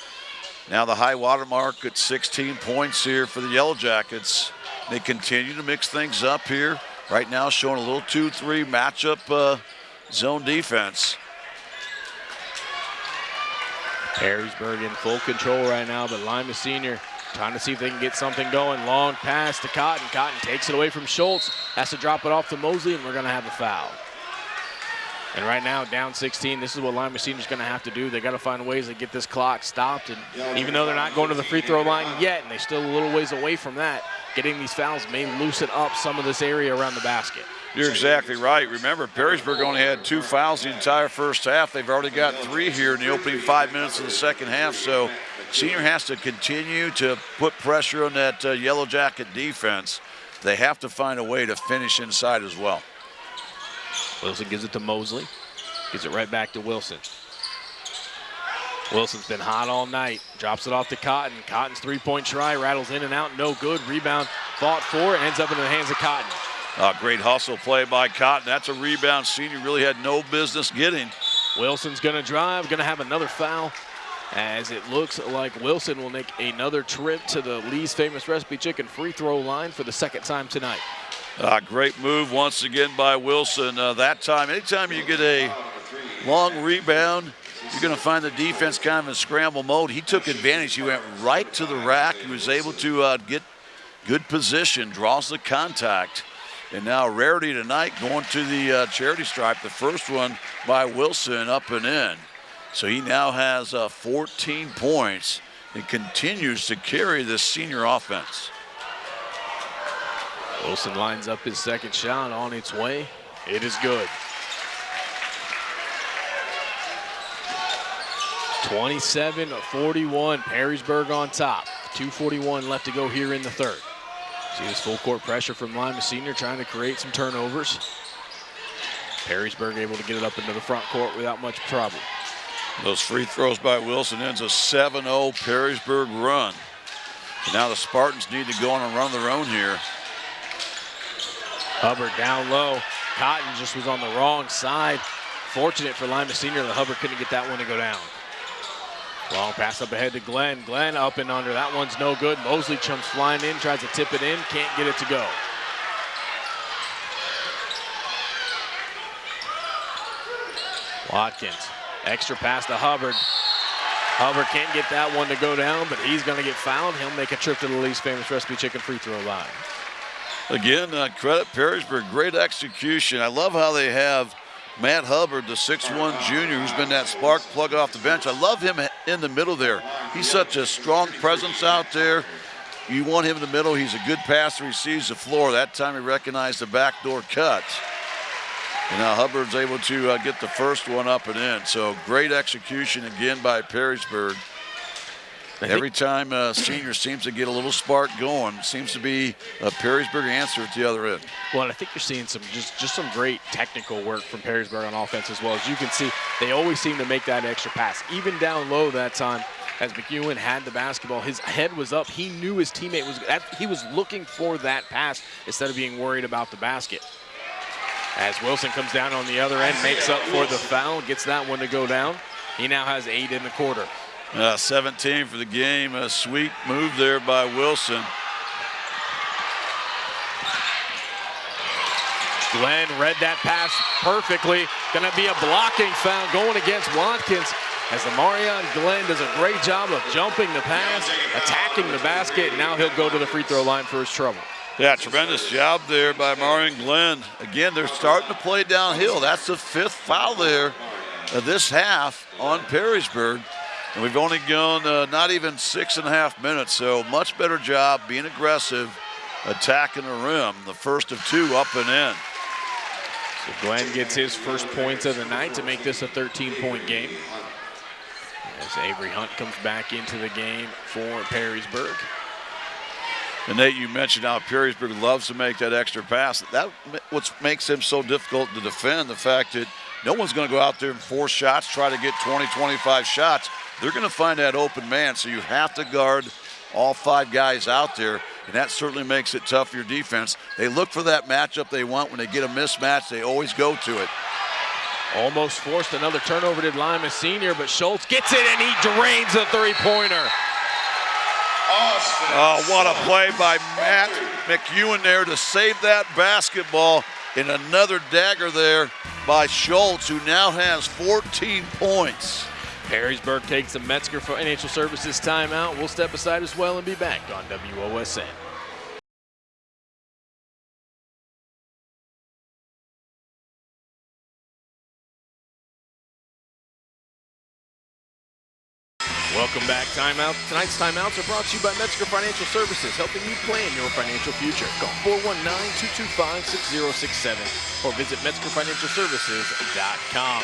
Now the high water mark at 16 points here for the Yellow Jackets. They continue to mix things up here. Right now showing a little 2-3 matchup uh, zone defense. Perrysburg in full control right now, but Lima Senior trying to see if they can get something going. Long pass to Cotton. Cotton takes it away from Schultz. Has to drop it off to Mosley, and we're going to have a foul. And right now, down 16, this is what Lima Senior's going to have to do. They got to find ways to get this clock stopped. And even though they're not going to the free throw line yet, and they're still a little ways away from that, getting these fouls may loosen up some of this area around the basket. You're exactly right. Remember, Perrysburg only had two fouls the entire first half. They've already got three here in the opening five minutes of the second half. So Senior has to continue to put pressure on that uh, Yellow Jacket defense. They have to find a way to finish inside as well. Wilson gives it to Mosley. Gives it right back to Wilson. Wilson's been hot all night. Drops it off to Cotton. Cotton's three-point try rattles in and out. No good. Rebound fought for. Ends up in the hands of Cotton. A great hustle play by Cotton. That's a rebound Senior really had no business getting. Wilson's going to drive. Going to have another foul as it looks like Wilson will make another trip to the Lee's Famous Recipe Chicken free throw line for the second time tonight. Uh, great move once again by Wilson. Uh, that time, anytime you get a long rebound, you're going to find the defense kind of in scramble mode. He took advantage. He went right to the rack. He was able to uh, get good position, draws the contact. And now Rarity tonight going to the uh, charity stripe. The first one by Wilson up and in. So he now has uh, 14 points and continues to carry this senior offense. Wilson lines up his second shot on its way. It is good. 27-41, Perrysburg on top. 241 left to go here in the third. See this full court pressure from Lima Senior trying to create some turnovers. Perrysburg able to get it up into the front court without much trouble. Those free throws by Wilson ends a 7-0 Perrysburg run. And now the Spartans need to go on and run their own here. Hubbard down low. Cotton just was on the wrong side. Fortunate for Lima Senior that Hubbard couldn't get that one to go down. Long pass up ahead to Glenn. Glenn up and under. That one's no good. Mosley chumps flying in, tries to tip it in, can't get it to go. Watkins, extra pass to Hubbard. Hubbard can't get that one to go down, but he's going to get fouled. He'll make a trip to the Lee's famous recipe chicken free throw line. Again, uh, credit Perrysburg, great execution. I love how they have Matt Hubbard, the 6'1 junior, who's been that spark plug off the bench. I love him in the middle there. He's such a strong presence out there. You want him in the middle. He's a good passer. He sees the floor. That time he recognized the backdoor cut. And now Hubbard's able to uh, get the first one up and in. So great execution again by Perrysburg. Every time uh, senior seems to get a little spark going, seems to be a Perrysburg answer at the other end. Well, I think you're seeing some just just some great technical work from Perrysburg on offense as well. As you can see, they always seem to make that extra pass, even down low that time. As McEwen had the basketball, his head was up. He knew his teammate was. He was looking for that pass instead of being worried about the basket. As Wilson comes down on the other end, makes up for the foul, gets that one to go down. He now has eight in the quarter. Uh, 17 for the game. A sweet move there by Wilson. Glenn read that pass perfectly. Going to be a blocking foul going against Watkins as the Marion Glenn does a great job of jumping the pass, attacking the basket. Now he'll go to the free throw line for his trouble. Yeah, tremendous job there by Marion Glenn. Again, they're starting to play downhill. That's the fifth foul there of this half on Perrysburg. And we've only gone uh, not even six and a half minutes, so much better job being aggressive, attacking the rim. The first of two up and in. So Glenn gets his first points of the night to make this a 13-point game. As Avery Hunt comes back into the game for Perrysburg. And Nate, you mentioned how Perrysburg loves to make that extra pass. That what makes them so difficult to defend. The fact that no one's going to go out there and force shots, try to get 20, 25 shots. They're going to find that open man, so you have to guard all five guys out there, and that certainly makes it tough for your defense. They look for that matchup they want. When they get a mismatch, they always go to it. Almost forced another turnover to Lima Senior, but Schultz gets it and he drains a three-pointer. Oh, what a play by Matt McEwen there to save that basketball. And another dagger there by Schultz, who now has 14 points. Perrysburg takes the Metzger Financial Services timeout. We'll step aside as well and be back on WOSN. Welcome back, Timeout. Tonight's timeouts are brought to you by Metzger Financial Services, helping you plan your financial future. Call 419-225-6067 or visit MetzgerFinancialServices.com.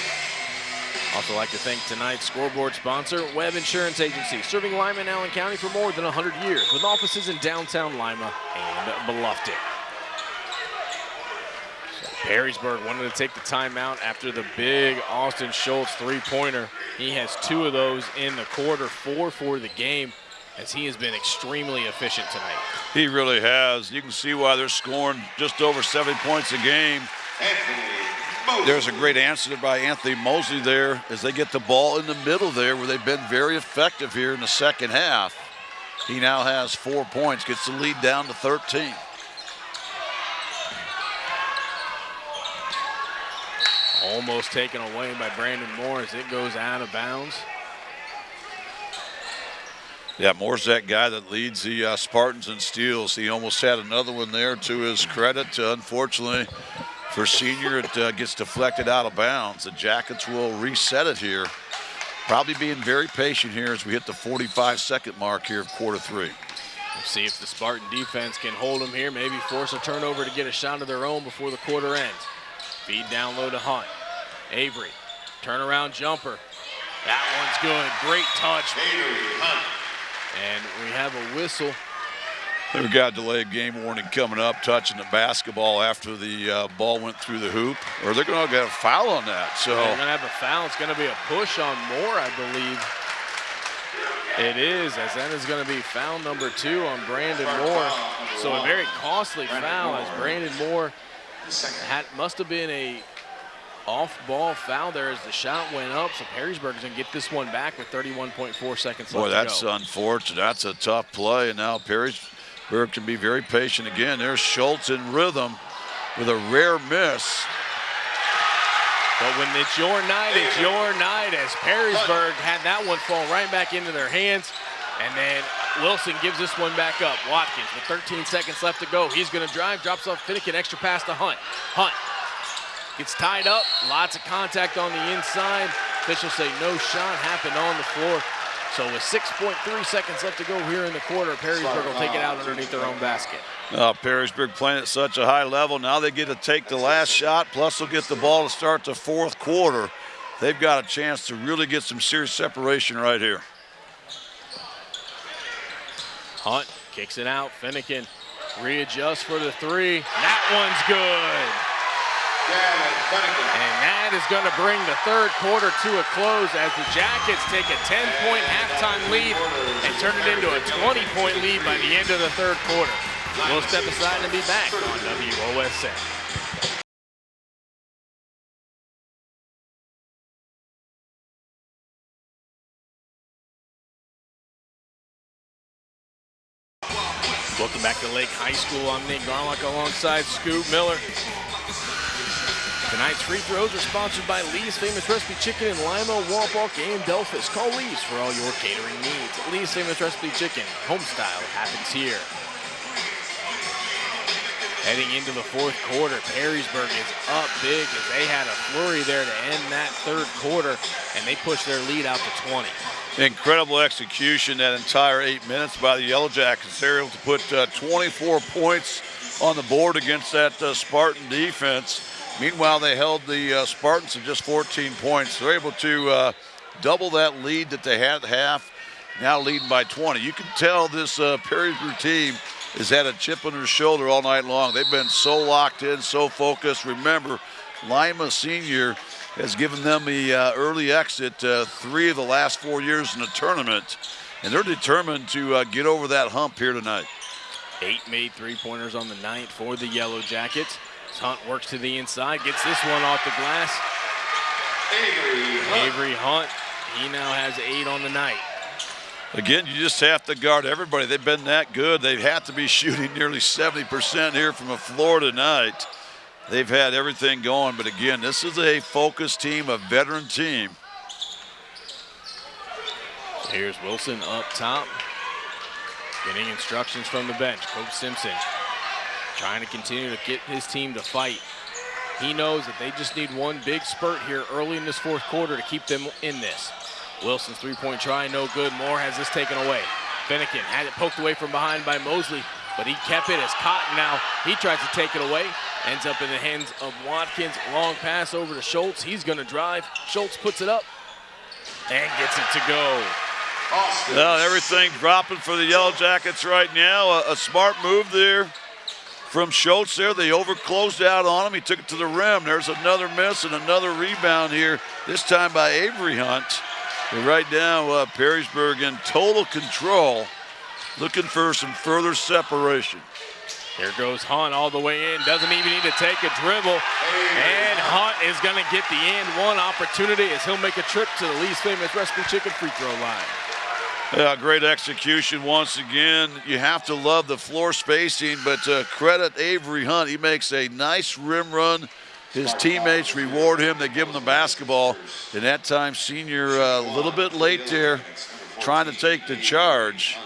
Also like to thank tonight's scoreboard sponsor, Webb Insurance Agency, serving Lima and Allen County for more than 100 years with offices in downtown Lima and Bluffton. Perrysburg wanted to take the timeout after the big Austin Schultz three-pointer. He has two of those in the quarter, four for the game, as he has been extremely efficient tonight. He really has. You can see why they're scoring just over 70 points a game. There's a great answer by Anthony Mosley there as they get the ball in the middle there where they've been very effective here in the second half. He now has four points, gets the lead down to 13. Almost taken away by Brandon Moore as it goes out of bounds. Yeah, Moore's that guy that leads the uh, Spartans in steals. He almost had another one there to his credit. Uh, unfortunately, for senior, it uh, gets deflected out of bounds. The Jackets will reset it here. Probably being very patient here as we hit the 45-second mark here of quarter three. We'll see if the Spartan defense can hold them here, maybe force a turnover to get a shot of their own before the quarter ends. Feed down low to Hunt. Avery, turnaround jumper. That one's good. Great touch. And we have a whistle. We've got delayed game warning coming up, touching the basketball after the uh, ball went through the hoop, or they're going to get a foul on that. So they're going to have a foul. It's going to be a push on Moore, I believe. It is, as that is going to be foul number two on Brandon Moore. So a very costly foul as Brandon Moore had, must have been a off-ball foul there as the shot went up. So Perrysburg is going to get this one back with 31.4 seconds Boy, left that's unfortunate. That's a tough play. And now Perrysburg can be very patient again. There's Schultz in rhythm with a rare miss. But when it's your night, it's your night as Perrysburg had that one fall right back into their hands. And then Wilson gives this one back up. Watkins with 13 seconds left to go. He's going to drive, drops off Fennekin, extra pass to Hunt. Hunt gets tied up, lots of contact on the inside. Officials say no shot happened on the floor. So with 6.3 seconds left to go here in the quarter, Perrysburg will take it out underneath their own basket. Oh, Perrysburg playing at such a high level. Now they get to take the last shot, plus they'll get the ball to start the fourth quarter. They've got a chance to really get some serious separation right here. Hunt kicks it out. Fennekin readjusts for the three. That one's good. And that is going to bring the third quarter to a close as the Jackets take a 10-point halftime lead and turn it into a 20-point lead by the end of the third quarter. We'll step aside and be back on WOSN. Welcome back to Lake High School. I'm Nate Garlock alongside Scoop Miller. Tonight's free throws are sponsored by Lee's Famous Recipe Chicken in Lima, Wapak, and Delphos. Call Lee's for all your catering needs. Lee's Famous Recipe Chicken, home style happens here. Heading into the fourth quarter, Perrysburg is up big as they had a flurry there to end that third quarter, and they push their lead out to 20. Incredible execution that entire eight minutes by the Yellow Jackets. They're able to put uh, 24 points on the board against that uh, Spartan defense. Meanwhile, they held the uh, Spartans to just 14 points. They're able to uh, double that lead that they had at half, now leading by 20. You can tell this uh, Perrysburg team has had a chip on their shoulder all night long. They've been so locked in, so focused. Remember, Lima Senior has given them the uh, early exit uh, three of the last four years in the tournament, and they're determined to uh, get over that hump here tonight. Eight made three-pointers on the ninth for the Yellow Jackets. Hunt works to the inside, gets this one off the glass. Avery Avery Hunt, he now has eight on the night. Again, you just have to guard everybody. They've been that good. They have had to be shooting nearly 70% here from the floor tonight. They've had everything going, but again, this is a focused team, a veteran team. Here's Wilson up top, getting instructions from the bench. Coach Simpson trying to continue to get his team to fight. He knows that they just need one big spurt here early in this fourth quarter to keep them in this. Wilson's three-point try, no good. Moore has this taken away. Fennekin had it poked away from behind by Mosley, but he kept it as Cotton now. He tries to take it away. Ends up in the hands of Watkins. Long pass over to Schultz. He's going to drive. Schultz puts it up and gets it to go. Now everything dropping for the Yellow Jackets right now. A, a smart move there from Schultz there. They overclosed out on him. He took it to the rim. There's another miss and another rebound here, this time by Avery Hunt. And right now, uh, Perrysburg in total control, looking for some further separation. Here goes Hunt all the way in. Doesn't even need to take a dribble. And Hunt is going to get the and one opportunity as he'll make a trip to the Lee's famous recipe chicken free throw line. Yeah, great execution once again. You have to love the floor spacing, but uh, credit Avery Hunt. He makes a nice rim run. His teammates reward him. They give him the basketball. And that time, senior uh, a little bit late there, trying to take the charge.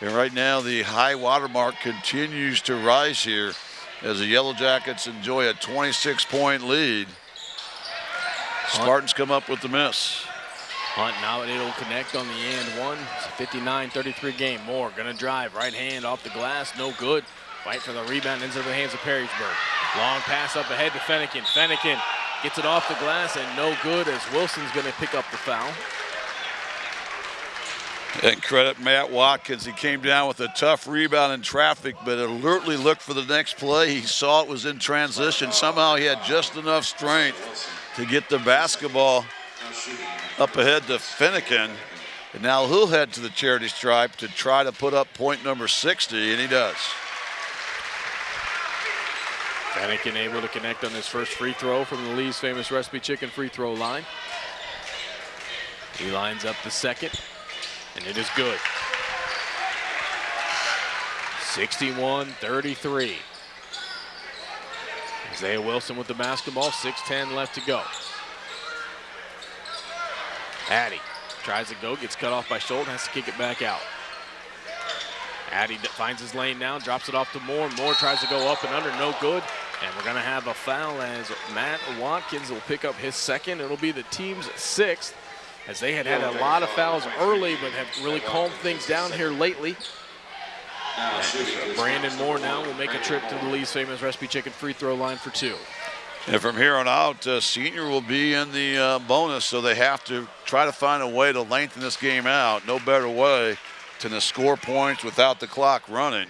And right now, the high water mark continues to rise here as the Yellow Jackets enjoy a 26-point lead. Spartans come up with the miss. Hunt now it'll connect on the end one. It's a 59-33 game. Moore gonna drive, right hand off the glass, no good. Fight for the rebound, ends up in the hands of Perrysburg. Long pass up ahead to Fennekin. Fennekin gets it off the glass and no good as Wilson's gonna pick up the foul. And credit Matt Watkins. He came down with a tough rebound in traffic, but alertly looked for the next play. He saw it was in transition. Somehow he had just enough strength to get the basketball up ahead to Fennekin. And now he'll head to the charity stripe to try to put up point number 60, and he does. Fennekin able to connect on his first free throw from the Lee's famous recipe chicken free throw line. He lines up the second, and it is good. 61-33. Isaiah Wilson with the basketball, 6.10 left to go. Addy tries to go, gets cut off by Schultz, has to kick it back out. Addy finds his lane now, drops it off to Moore. Moore tries to go up and under, no good. And we're going to have a foul as Matt Watkins will pick up his second. It'll be the team's sixth as they had had a lot of fouls early but have really calmed things down here lately. Brandon Moore now will make a trip to the Lee's famous recipe chicken free throw line for two. And from here on out, uh, senior will be in the uh, bonus, so they have to try to find a way to lengthen this game out. No better way than to score points without the clock running.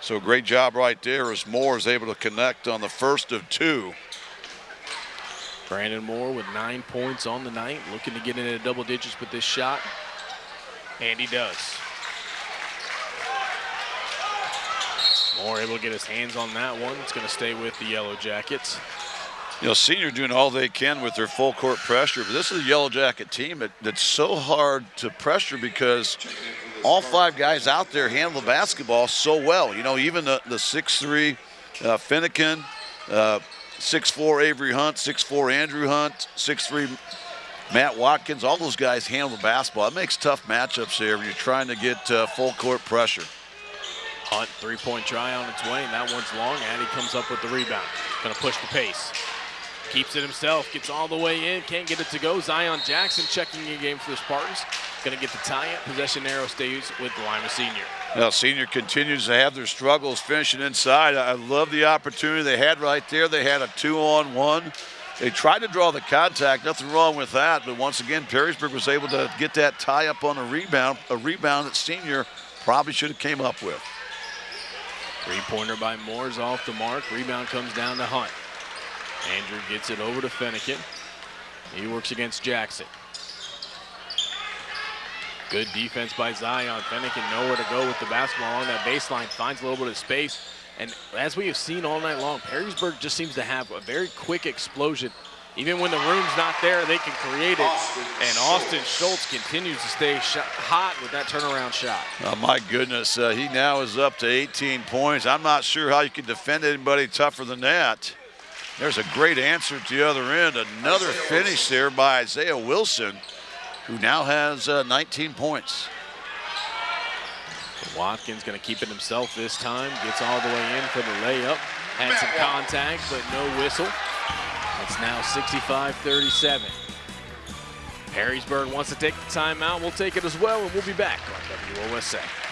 So great job right there as Moore is able to connect on the first of two. Brandon Moore with nine points on the night, looking to get into double digits with this shot. And he does. Moore able to get his hands on that one. It's going to stay with the Yellow Jackets. You know, senior doing all they can with their full court pressure, but this is a Yellow Jacket team that, that's so hard to pressure because all five guys out there handle the basketball so well. You know, even the, the 6'3 uh, Fennekin, uh, 6'4 Avery Hunt, 6'4 Andrew Hunt, 6'3 Matt Watkins, all those guys handle the basketball. It makes tough matchups here when you're trying to get uh, full court pressure. Hunt, three-point try on its way, and that one's long. and he comes up with the rebound. Going to push the pace. Keeps it himself, gets all the way in, can't get it to go. Zion Jackson checking in game for the Spartans. Going to get the tie-up. Possession arrow stays with Lima Senior. Now, Senior continues to have their struggles finishing inside. I love the opportunity they had right there. They had a two-on-one. They tried to draw the contact, nothing wrong with that. But once again, Perrysburg was able to get that tie up on a rebound, a rebound that Senior probably should have came up with. Three-pointer by Moore's off the mark. Rebound comes down to Hunt. Andrew gets it over to Fennekin. He works against Jackson. Good defense by Zion. Fennekin nowhere to go with the basketball on that baseline. Finds a little bit of space. And as we have seen all night long, Perrysburg just seems to have a very quick explosion. Even when the room's not there, they can create it. And Austin Schultz continues to stay hot with that turnaround shot. Oh, my goodness. Uh, he now is up to 18 points. I'm not sure how you can defend anybody tougher than that. There's a great answer to the other end. Another finish there by Isaiah Wilson, who now has uh, 19 points. Watkins going to keep it himself this time. Gets all the way in for the layup. Had some contact, but no whistle. It's now 65-37. Perrysburg wants to take the timeout. We'll take it as well, and we'll be back on WOSN.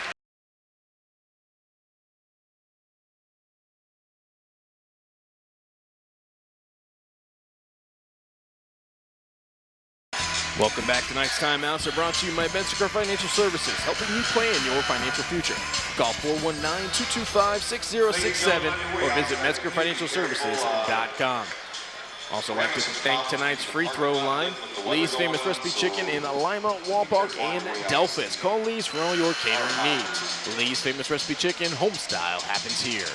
Welcome back. To tonight's timeouts are brought to you by Metzger Financial Services, helping you plan your financial future. Call 419-225-6067 or visit MetzgerFinancialServices.com. Also like to thank tonight's free throw line, Lee's Famous Recipe Chicken in Lima, Wapak, and Delphos. Call Lee's for all your catering needs. Lee's Famous Recipe Chicken, home style happens here.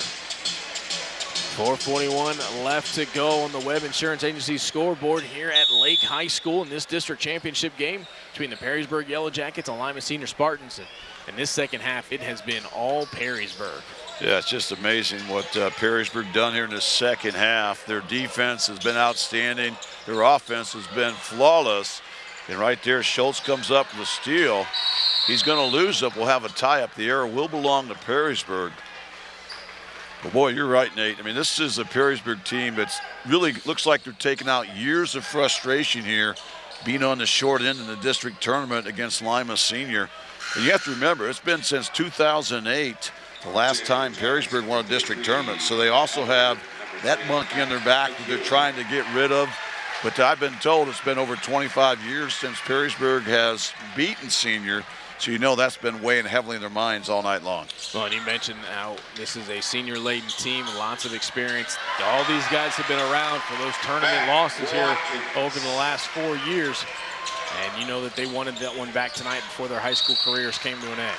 441 left to go on the Webb Insurance Agency scoreboard here at Lake High School in this district championship game between the Perrysburg Yellow Jackets and Lima Senior Spartans. In this second half, it has been all Perrysburg. Yeah, it's just amazing what uh, Perrysburg done here in the second half. Their defense has been outstanding. Their offense has been flawless. And right there, Schultz comes up with a steal. He's going to lose it. We'll have a tie-up. The error will belong to Perrysburg. But boy, you're right, Nate. I mean, this is a Perrysburg team that's really looks like they're taking out years of frustration here, being on the short end in the district tournament against Lima Senior. And you have to remember, it's been since 2008, the last time Perrysburg won a district tournament. So they also have that monkey on their back that they're trying to get rid of. But I've been told it's been over 25 years since Perrysburg has beaten Senior. So you know that's been weighing heavily in their minds all night long. Well, and you mentioned how this is a senior-laden team, lots of experience. All these guys have been around for those tournament losses here over the last four years. And you know that they wanted that one back tonight before their high school careers came to an end.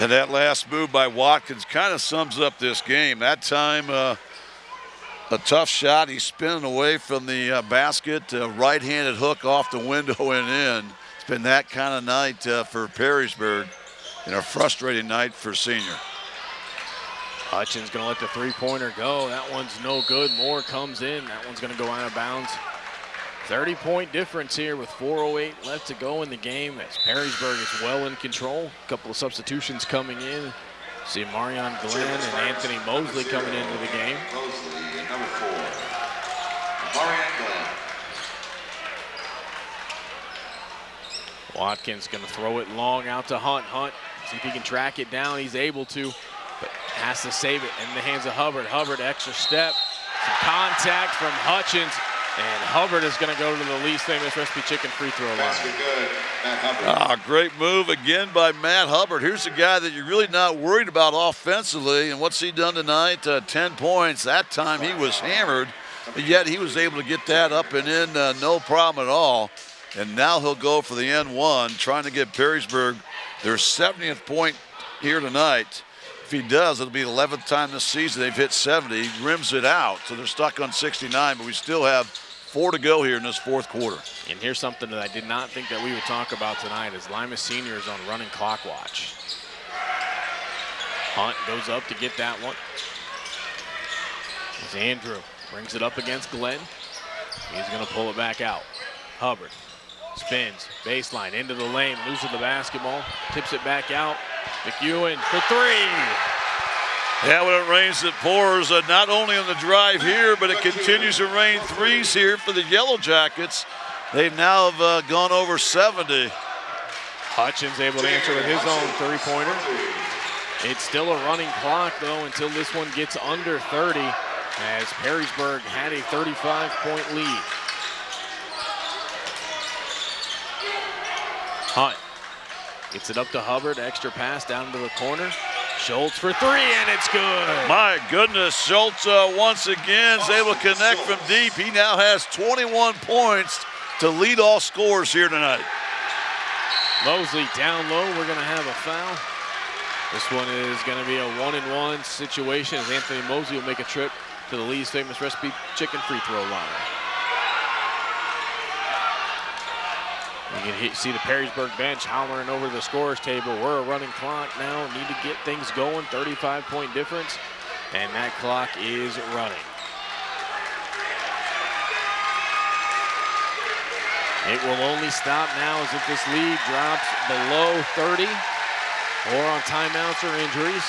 And that last move by Watkins kind of sums up this game. That time, uh, a tough shot. He's spinning away from the uh, basket, uh, right-handed hook off the window and in been that kind of night uh, for Perrysburg and a frustrating night for senior. Hutchins going to let the three-pointer go. That one's no good. Moore comes in. That one's going to go out of bounds. 30-point difference here with 4.08 left to go in the game as Perrysburg is well in control. A couple of substitutions coming in. See Marion Glenn and Anthony Mosley coming into the game. Mosley, number four. Marion Glenn. Watkins going to throw it long out to Hunt. Hunt, see if he can track it down. He's able to, but has to save it in the hands of Hubbard. Hubbard, extra step. Some contact from Hutchins. And Hubbard is going to go to the Lee's famous recipe chicken free throw line. Basket good. Matt Hubbard. Ah, great move again by Matt Hubbard. Here's a guy that you're really not worried about offensively. And what's he done tonight? Uh, 10 points. That time he was hammered, but yet he was able to get that up and in uh, no problem at all. And now he'll go for the N1, trying to get Perrysburg their 70th point here tonight. If he does, it'll be the 11th time this season they've hit 70. He rims it out, so they're stuck on 69, but we still have four to go here in this fourth quarter. And here's something that I did not think that we would talk about tonight is Lima Senior is on running clock watch. Hunt goes up to get that one. As Andrew brings it up against Glenn. He's going to pull it back out. Hubbard spins, baseline, into the lane, loses the basketball, tips it back out. McEwen for three. Yeah, when it rains, it pours. Uh, not only on the drive here, but it continues to rain threes here for the Yellow Jackets. They now have uh, gone over 70. Hutchins able to answer with his own three-pointer. It's still a running clock, though, until this one gets under 30, as Perrysburg had a 35-point lead. Hunt gets it up to Hubbard, extra pass down to the corner. Schultz for three, and it's good. My goodness, Schultz uh, once again is able to connect from deep. He now has 21 points to lead all scores here tonight. Mosley down low, we're gonna have a foul. This one is gonna be a one and one situation as Anthony Mosley will make a trip to the Lee's famous recipe chicken free throw line. You can see the Perrysburg bench hollering over the scores table. We're a running clock now, need to get things going, 35 point difference, and that clock is running. It will only stop now as if this lead drops below 30 or on timeouts or injuries.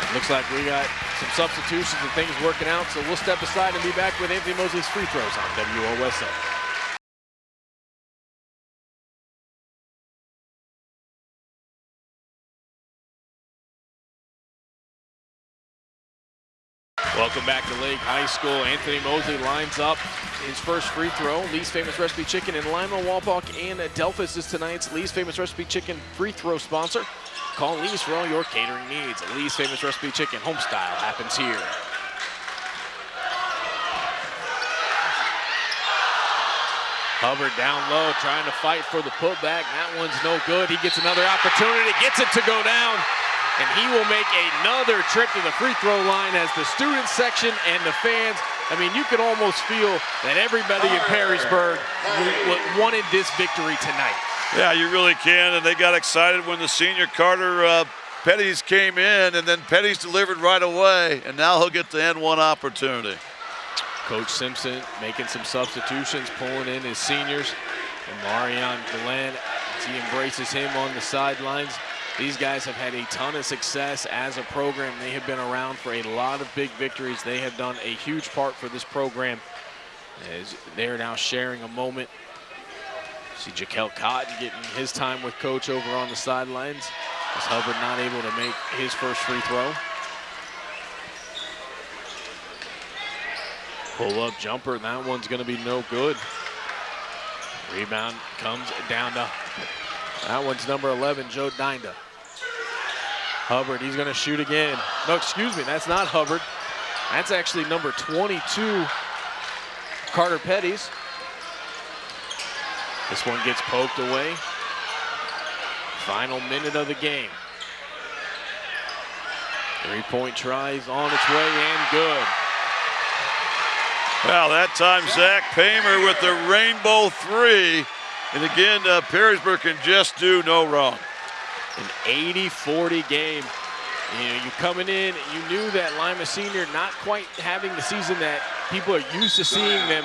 It looks like we got some substitutions and things working out, so we'll step aside and be back with Anthony Mosley's free throws on WOSN. Welcome back to Lake High School. Anthony Mosley lines up his first free throw. Lee's Famous Recipe Chicken in Lima, Wapak, and Delphos is tonight's Lee's Famous Recipe Chicken free throw sponsor. Call Lee's for all your catering needs. Lee's Famous Recipe Chicken home style happens here. Hubbard down low, trying to fight for the putback. That one's no good. He gets another opportunity, gets it to go down, and he will make another trip to the free throw line as the student section and the fans. I mean, you could almost feel that everybody in Perrysburg wanted this victory tonight. Yeah, you really can, and they got excited when the senior Carter uh, Petties came in, and then Petties delivered right away, and now he'll get the N1 opportunity. Coach Simpson making some substitutions, pulling in his seniors. And Marion Glenn, as he embraces him on the sidelines. These guys have had a ton of success as a program. They have been around for a lot of big victories. They have done a huge part for this program as they're now sharing a moment. See Jaquel Cotton getting his time with coach over on the sidelines. As Hubbard not able to make his first free throw. Pull up jumper, that one's gonna be no good. Rebound comes down to, that one's number 11, Joe Dinda. Hubbard, he's gonna shoot again. No, excuse me, that's not Hubbard. That's actually number 22, Carter Petties. This one gets poked away. Final minute of the game. Three-point tries on its way and good. Well, that time Zach Paymer with the rainbow three. And again, uh, Perrysburg can just do no wrong. An 80-40 game. You know, you're coming in, you knew that Lima Senior not quite having the season that people are used to seeing them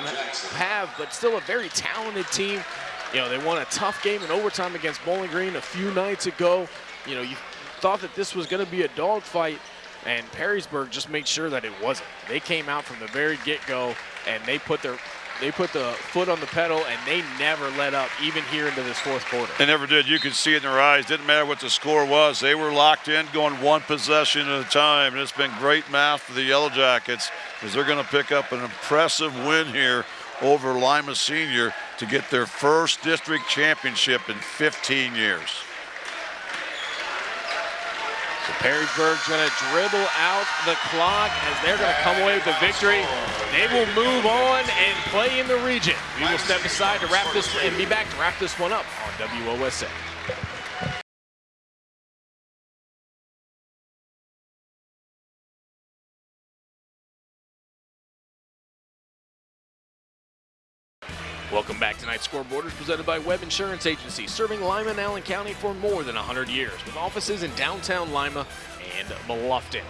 have, but still a very talented team. You know, they won a tough game in overtime against Bowling Green a few nights ago. You know, you thought that this was going to be a dogfight, and Perrysburg just made sure that it wasn't. They came out from the very get-go, and they put their they put the foot on the pedal, and they never let up, even here into this fourth quarter. They never did. You could see it in their eyes. Didn't matter what the score was. They were locked in, going one possession at a time. And it's been great math for the Yellow Jackets because they're going to pick up an impressive win here over Lima Senior to get their first district championship in 15 years. So Perrysburg's going to dribble out the clock as they're going to come away with the victory. They will move on and play in the region. We will step aside to wrap this and be back to wrap this one up on WOSN. Welcome back. Tonight's scoreboard is presented by Webb Insurance Agency, serving Lima and Allen County for more than 100 years, with offices in downtown Lima and Bluffton.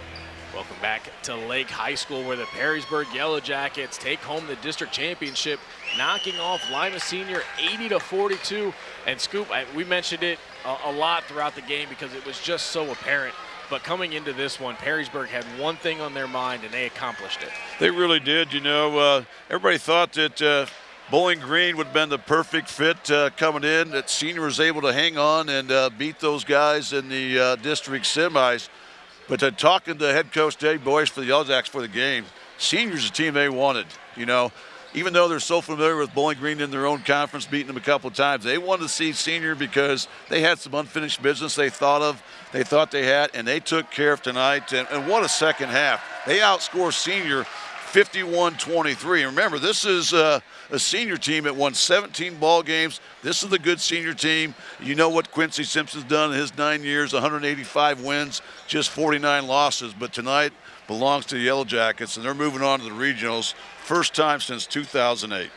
Welcome back to Lake High School, where the Perrysburg Yellow Jackets take home the district championship, knocking off Lima Senior 80 to 42. And Scoop, I, we mentioned it a, a lot throughout the game because it was just so apparent but coming into this one, Perrysburg had one thing on their mind, and they accomplished it. They really did. You know, uh, everybody thought that uh, Bowling Green would have been the perfect fit uh, coming in. That senior was able to hang on and uh, beat those guys in the uh, district semis. But then talking to head coach Dave Boyce for the Yellow Jackets for the game, seniors a team they wanted. You know, even though they're so familiar with Bowling Green in their own conference, beating them a couple of times, they wanted to see senior because they had some unfinished business they thought of, they thought they had, and they took care of tonight. And, and what a second half! They outscored senior 51-23. And remember, this is uh, a senior team that won 17 ball games. This is a good senior team. You know what Quincy Simpson's done in his nine years, 185 wins, just 49 losses. But tonight belongs to the Yellow Jackets, and they're moving on to the regionals. First time since 2008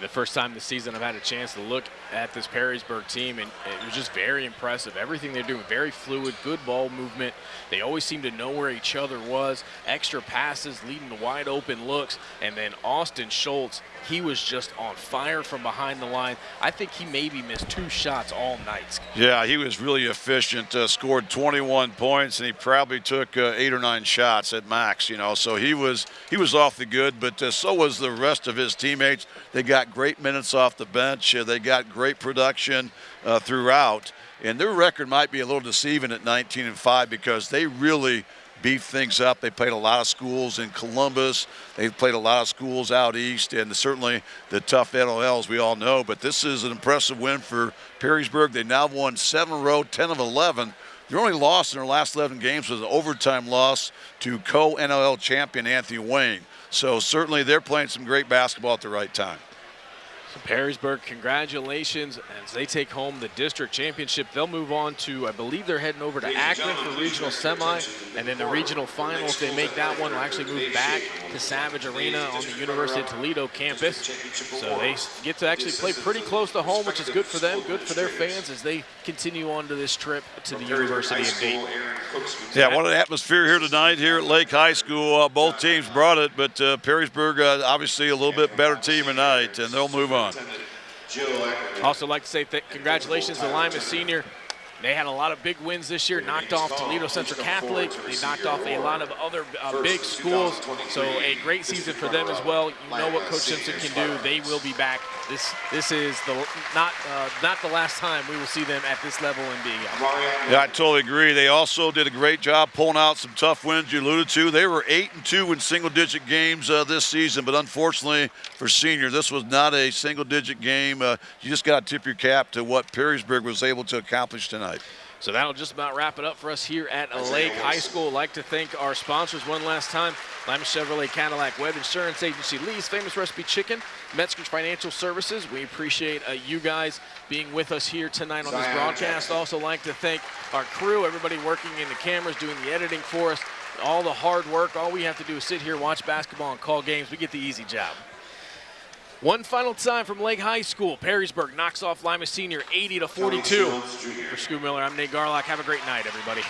the first time this season I've had a chance to look at this Perrysburg team, and it was just very impressive. Everything they're doing, very fluid, good ball movement. They always seem to know where each other was. Extra passes leading to wide open looks. And then Austin Schultz, he was just on fire from behind the line. I think he maybe missed two shots all night. Yeah, he was really efficient. Uh, scored 21 points, and he probably took uh, eight or nine shots at max. You know, so he was he was off the good, but uh, so was the rest of his teammates. They got great minutes off the bench. Uh, they got great production uh, throughout. And their record might be a little deceiving at 19 and 5 because they really beefed things up. They played a lot of schools in Columbus. They played a lot of schools out east, and certainly the tough NLL we all know. But this is an impressive win for Perrysburg. They now won seven row, 10 of 11. Their only loss in their last 11 games was an overtime loss to co-NLL champion Anthony Wayne. So certainly they're playing some great basketball at the right time. Perrysburg, congratulations as they take home the district championship. They'll move on to, I believe they're heading over to Akron for regional semi, and then the regional final, if they make that one, will actually move back to Savage Arena on the University of Toledo campus. So they get to actually play pretty close to home, which is good for them, good for their fans as they continue on to this trip to the University of Dayton. Yeah, what an atmosphere here tonight here at Lake High School. Uh, both teams brought it, but uh, Perrysburg uh, obviously a little bit better team tonight, and they'll move on. Also like to say congratulations to Lima Senior they had a lot of big wins this year, knocked off Toledo Central Catholic. They knocked off a lot of other uh, big schools. So a great season for them as well. You know what Coach Simpson can do. They will be back. This this is the not uh, not the last time we will see them at this level in being Yeah, I totally agree. They also did a great job pulling out some tough wins you alluded to. They were 8 and 2 in single digit games uh, this season, but unfortunately for senior, this was not a single digit game. Uh, you just got to tip your cap to what Perrysburg was able to accomplish tonight tonight. So that'll just about wrap it up for us here at Lake High School. I'd like to thank our sponsors one last time. Lima Chevrolet Cadillac Webb Insurance Agency, Lee's Famous Recipe Chicken, Metzger's Financial Services. We appreciate uh, you guys being with us here tonight on this broadcast. Also like to thank our crew, everybody working in the cameras, doing the editing for us, all the hard work. All we have to do is sit here, watch basketball, and call games. We get the easy job. One final time from Lake High School. Perrysburg knocks off Lima Senior 80 to 42. For Scoop Miller, I'm Nate Garlock. Have a great night, everybody.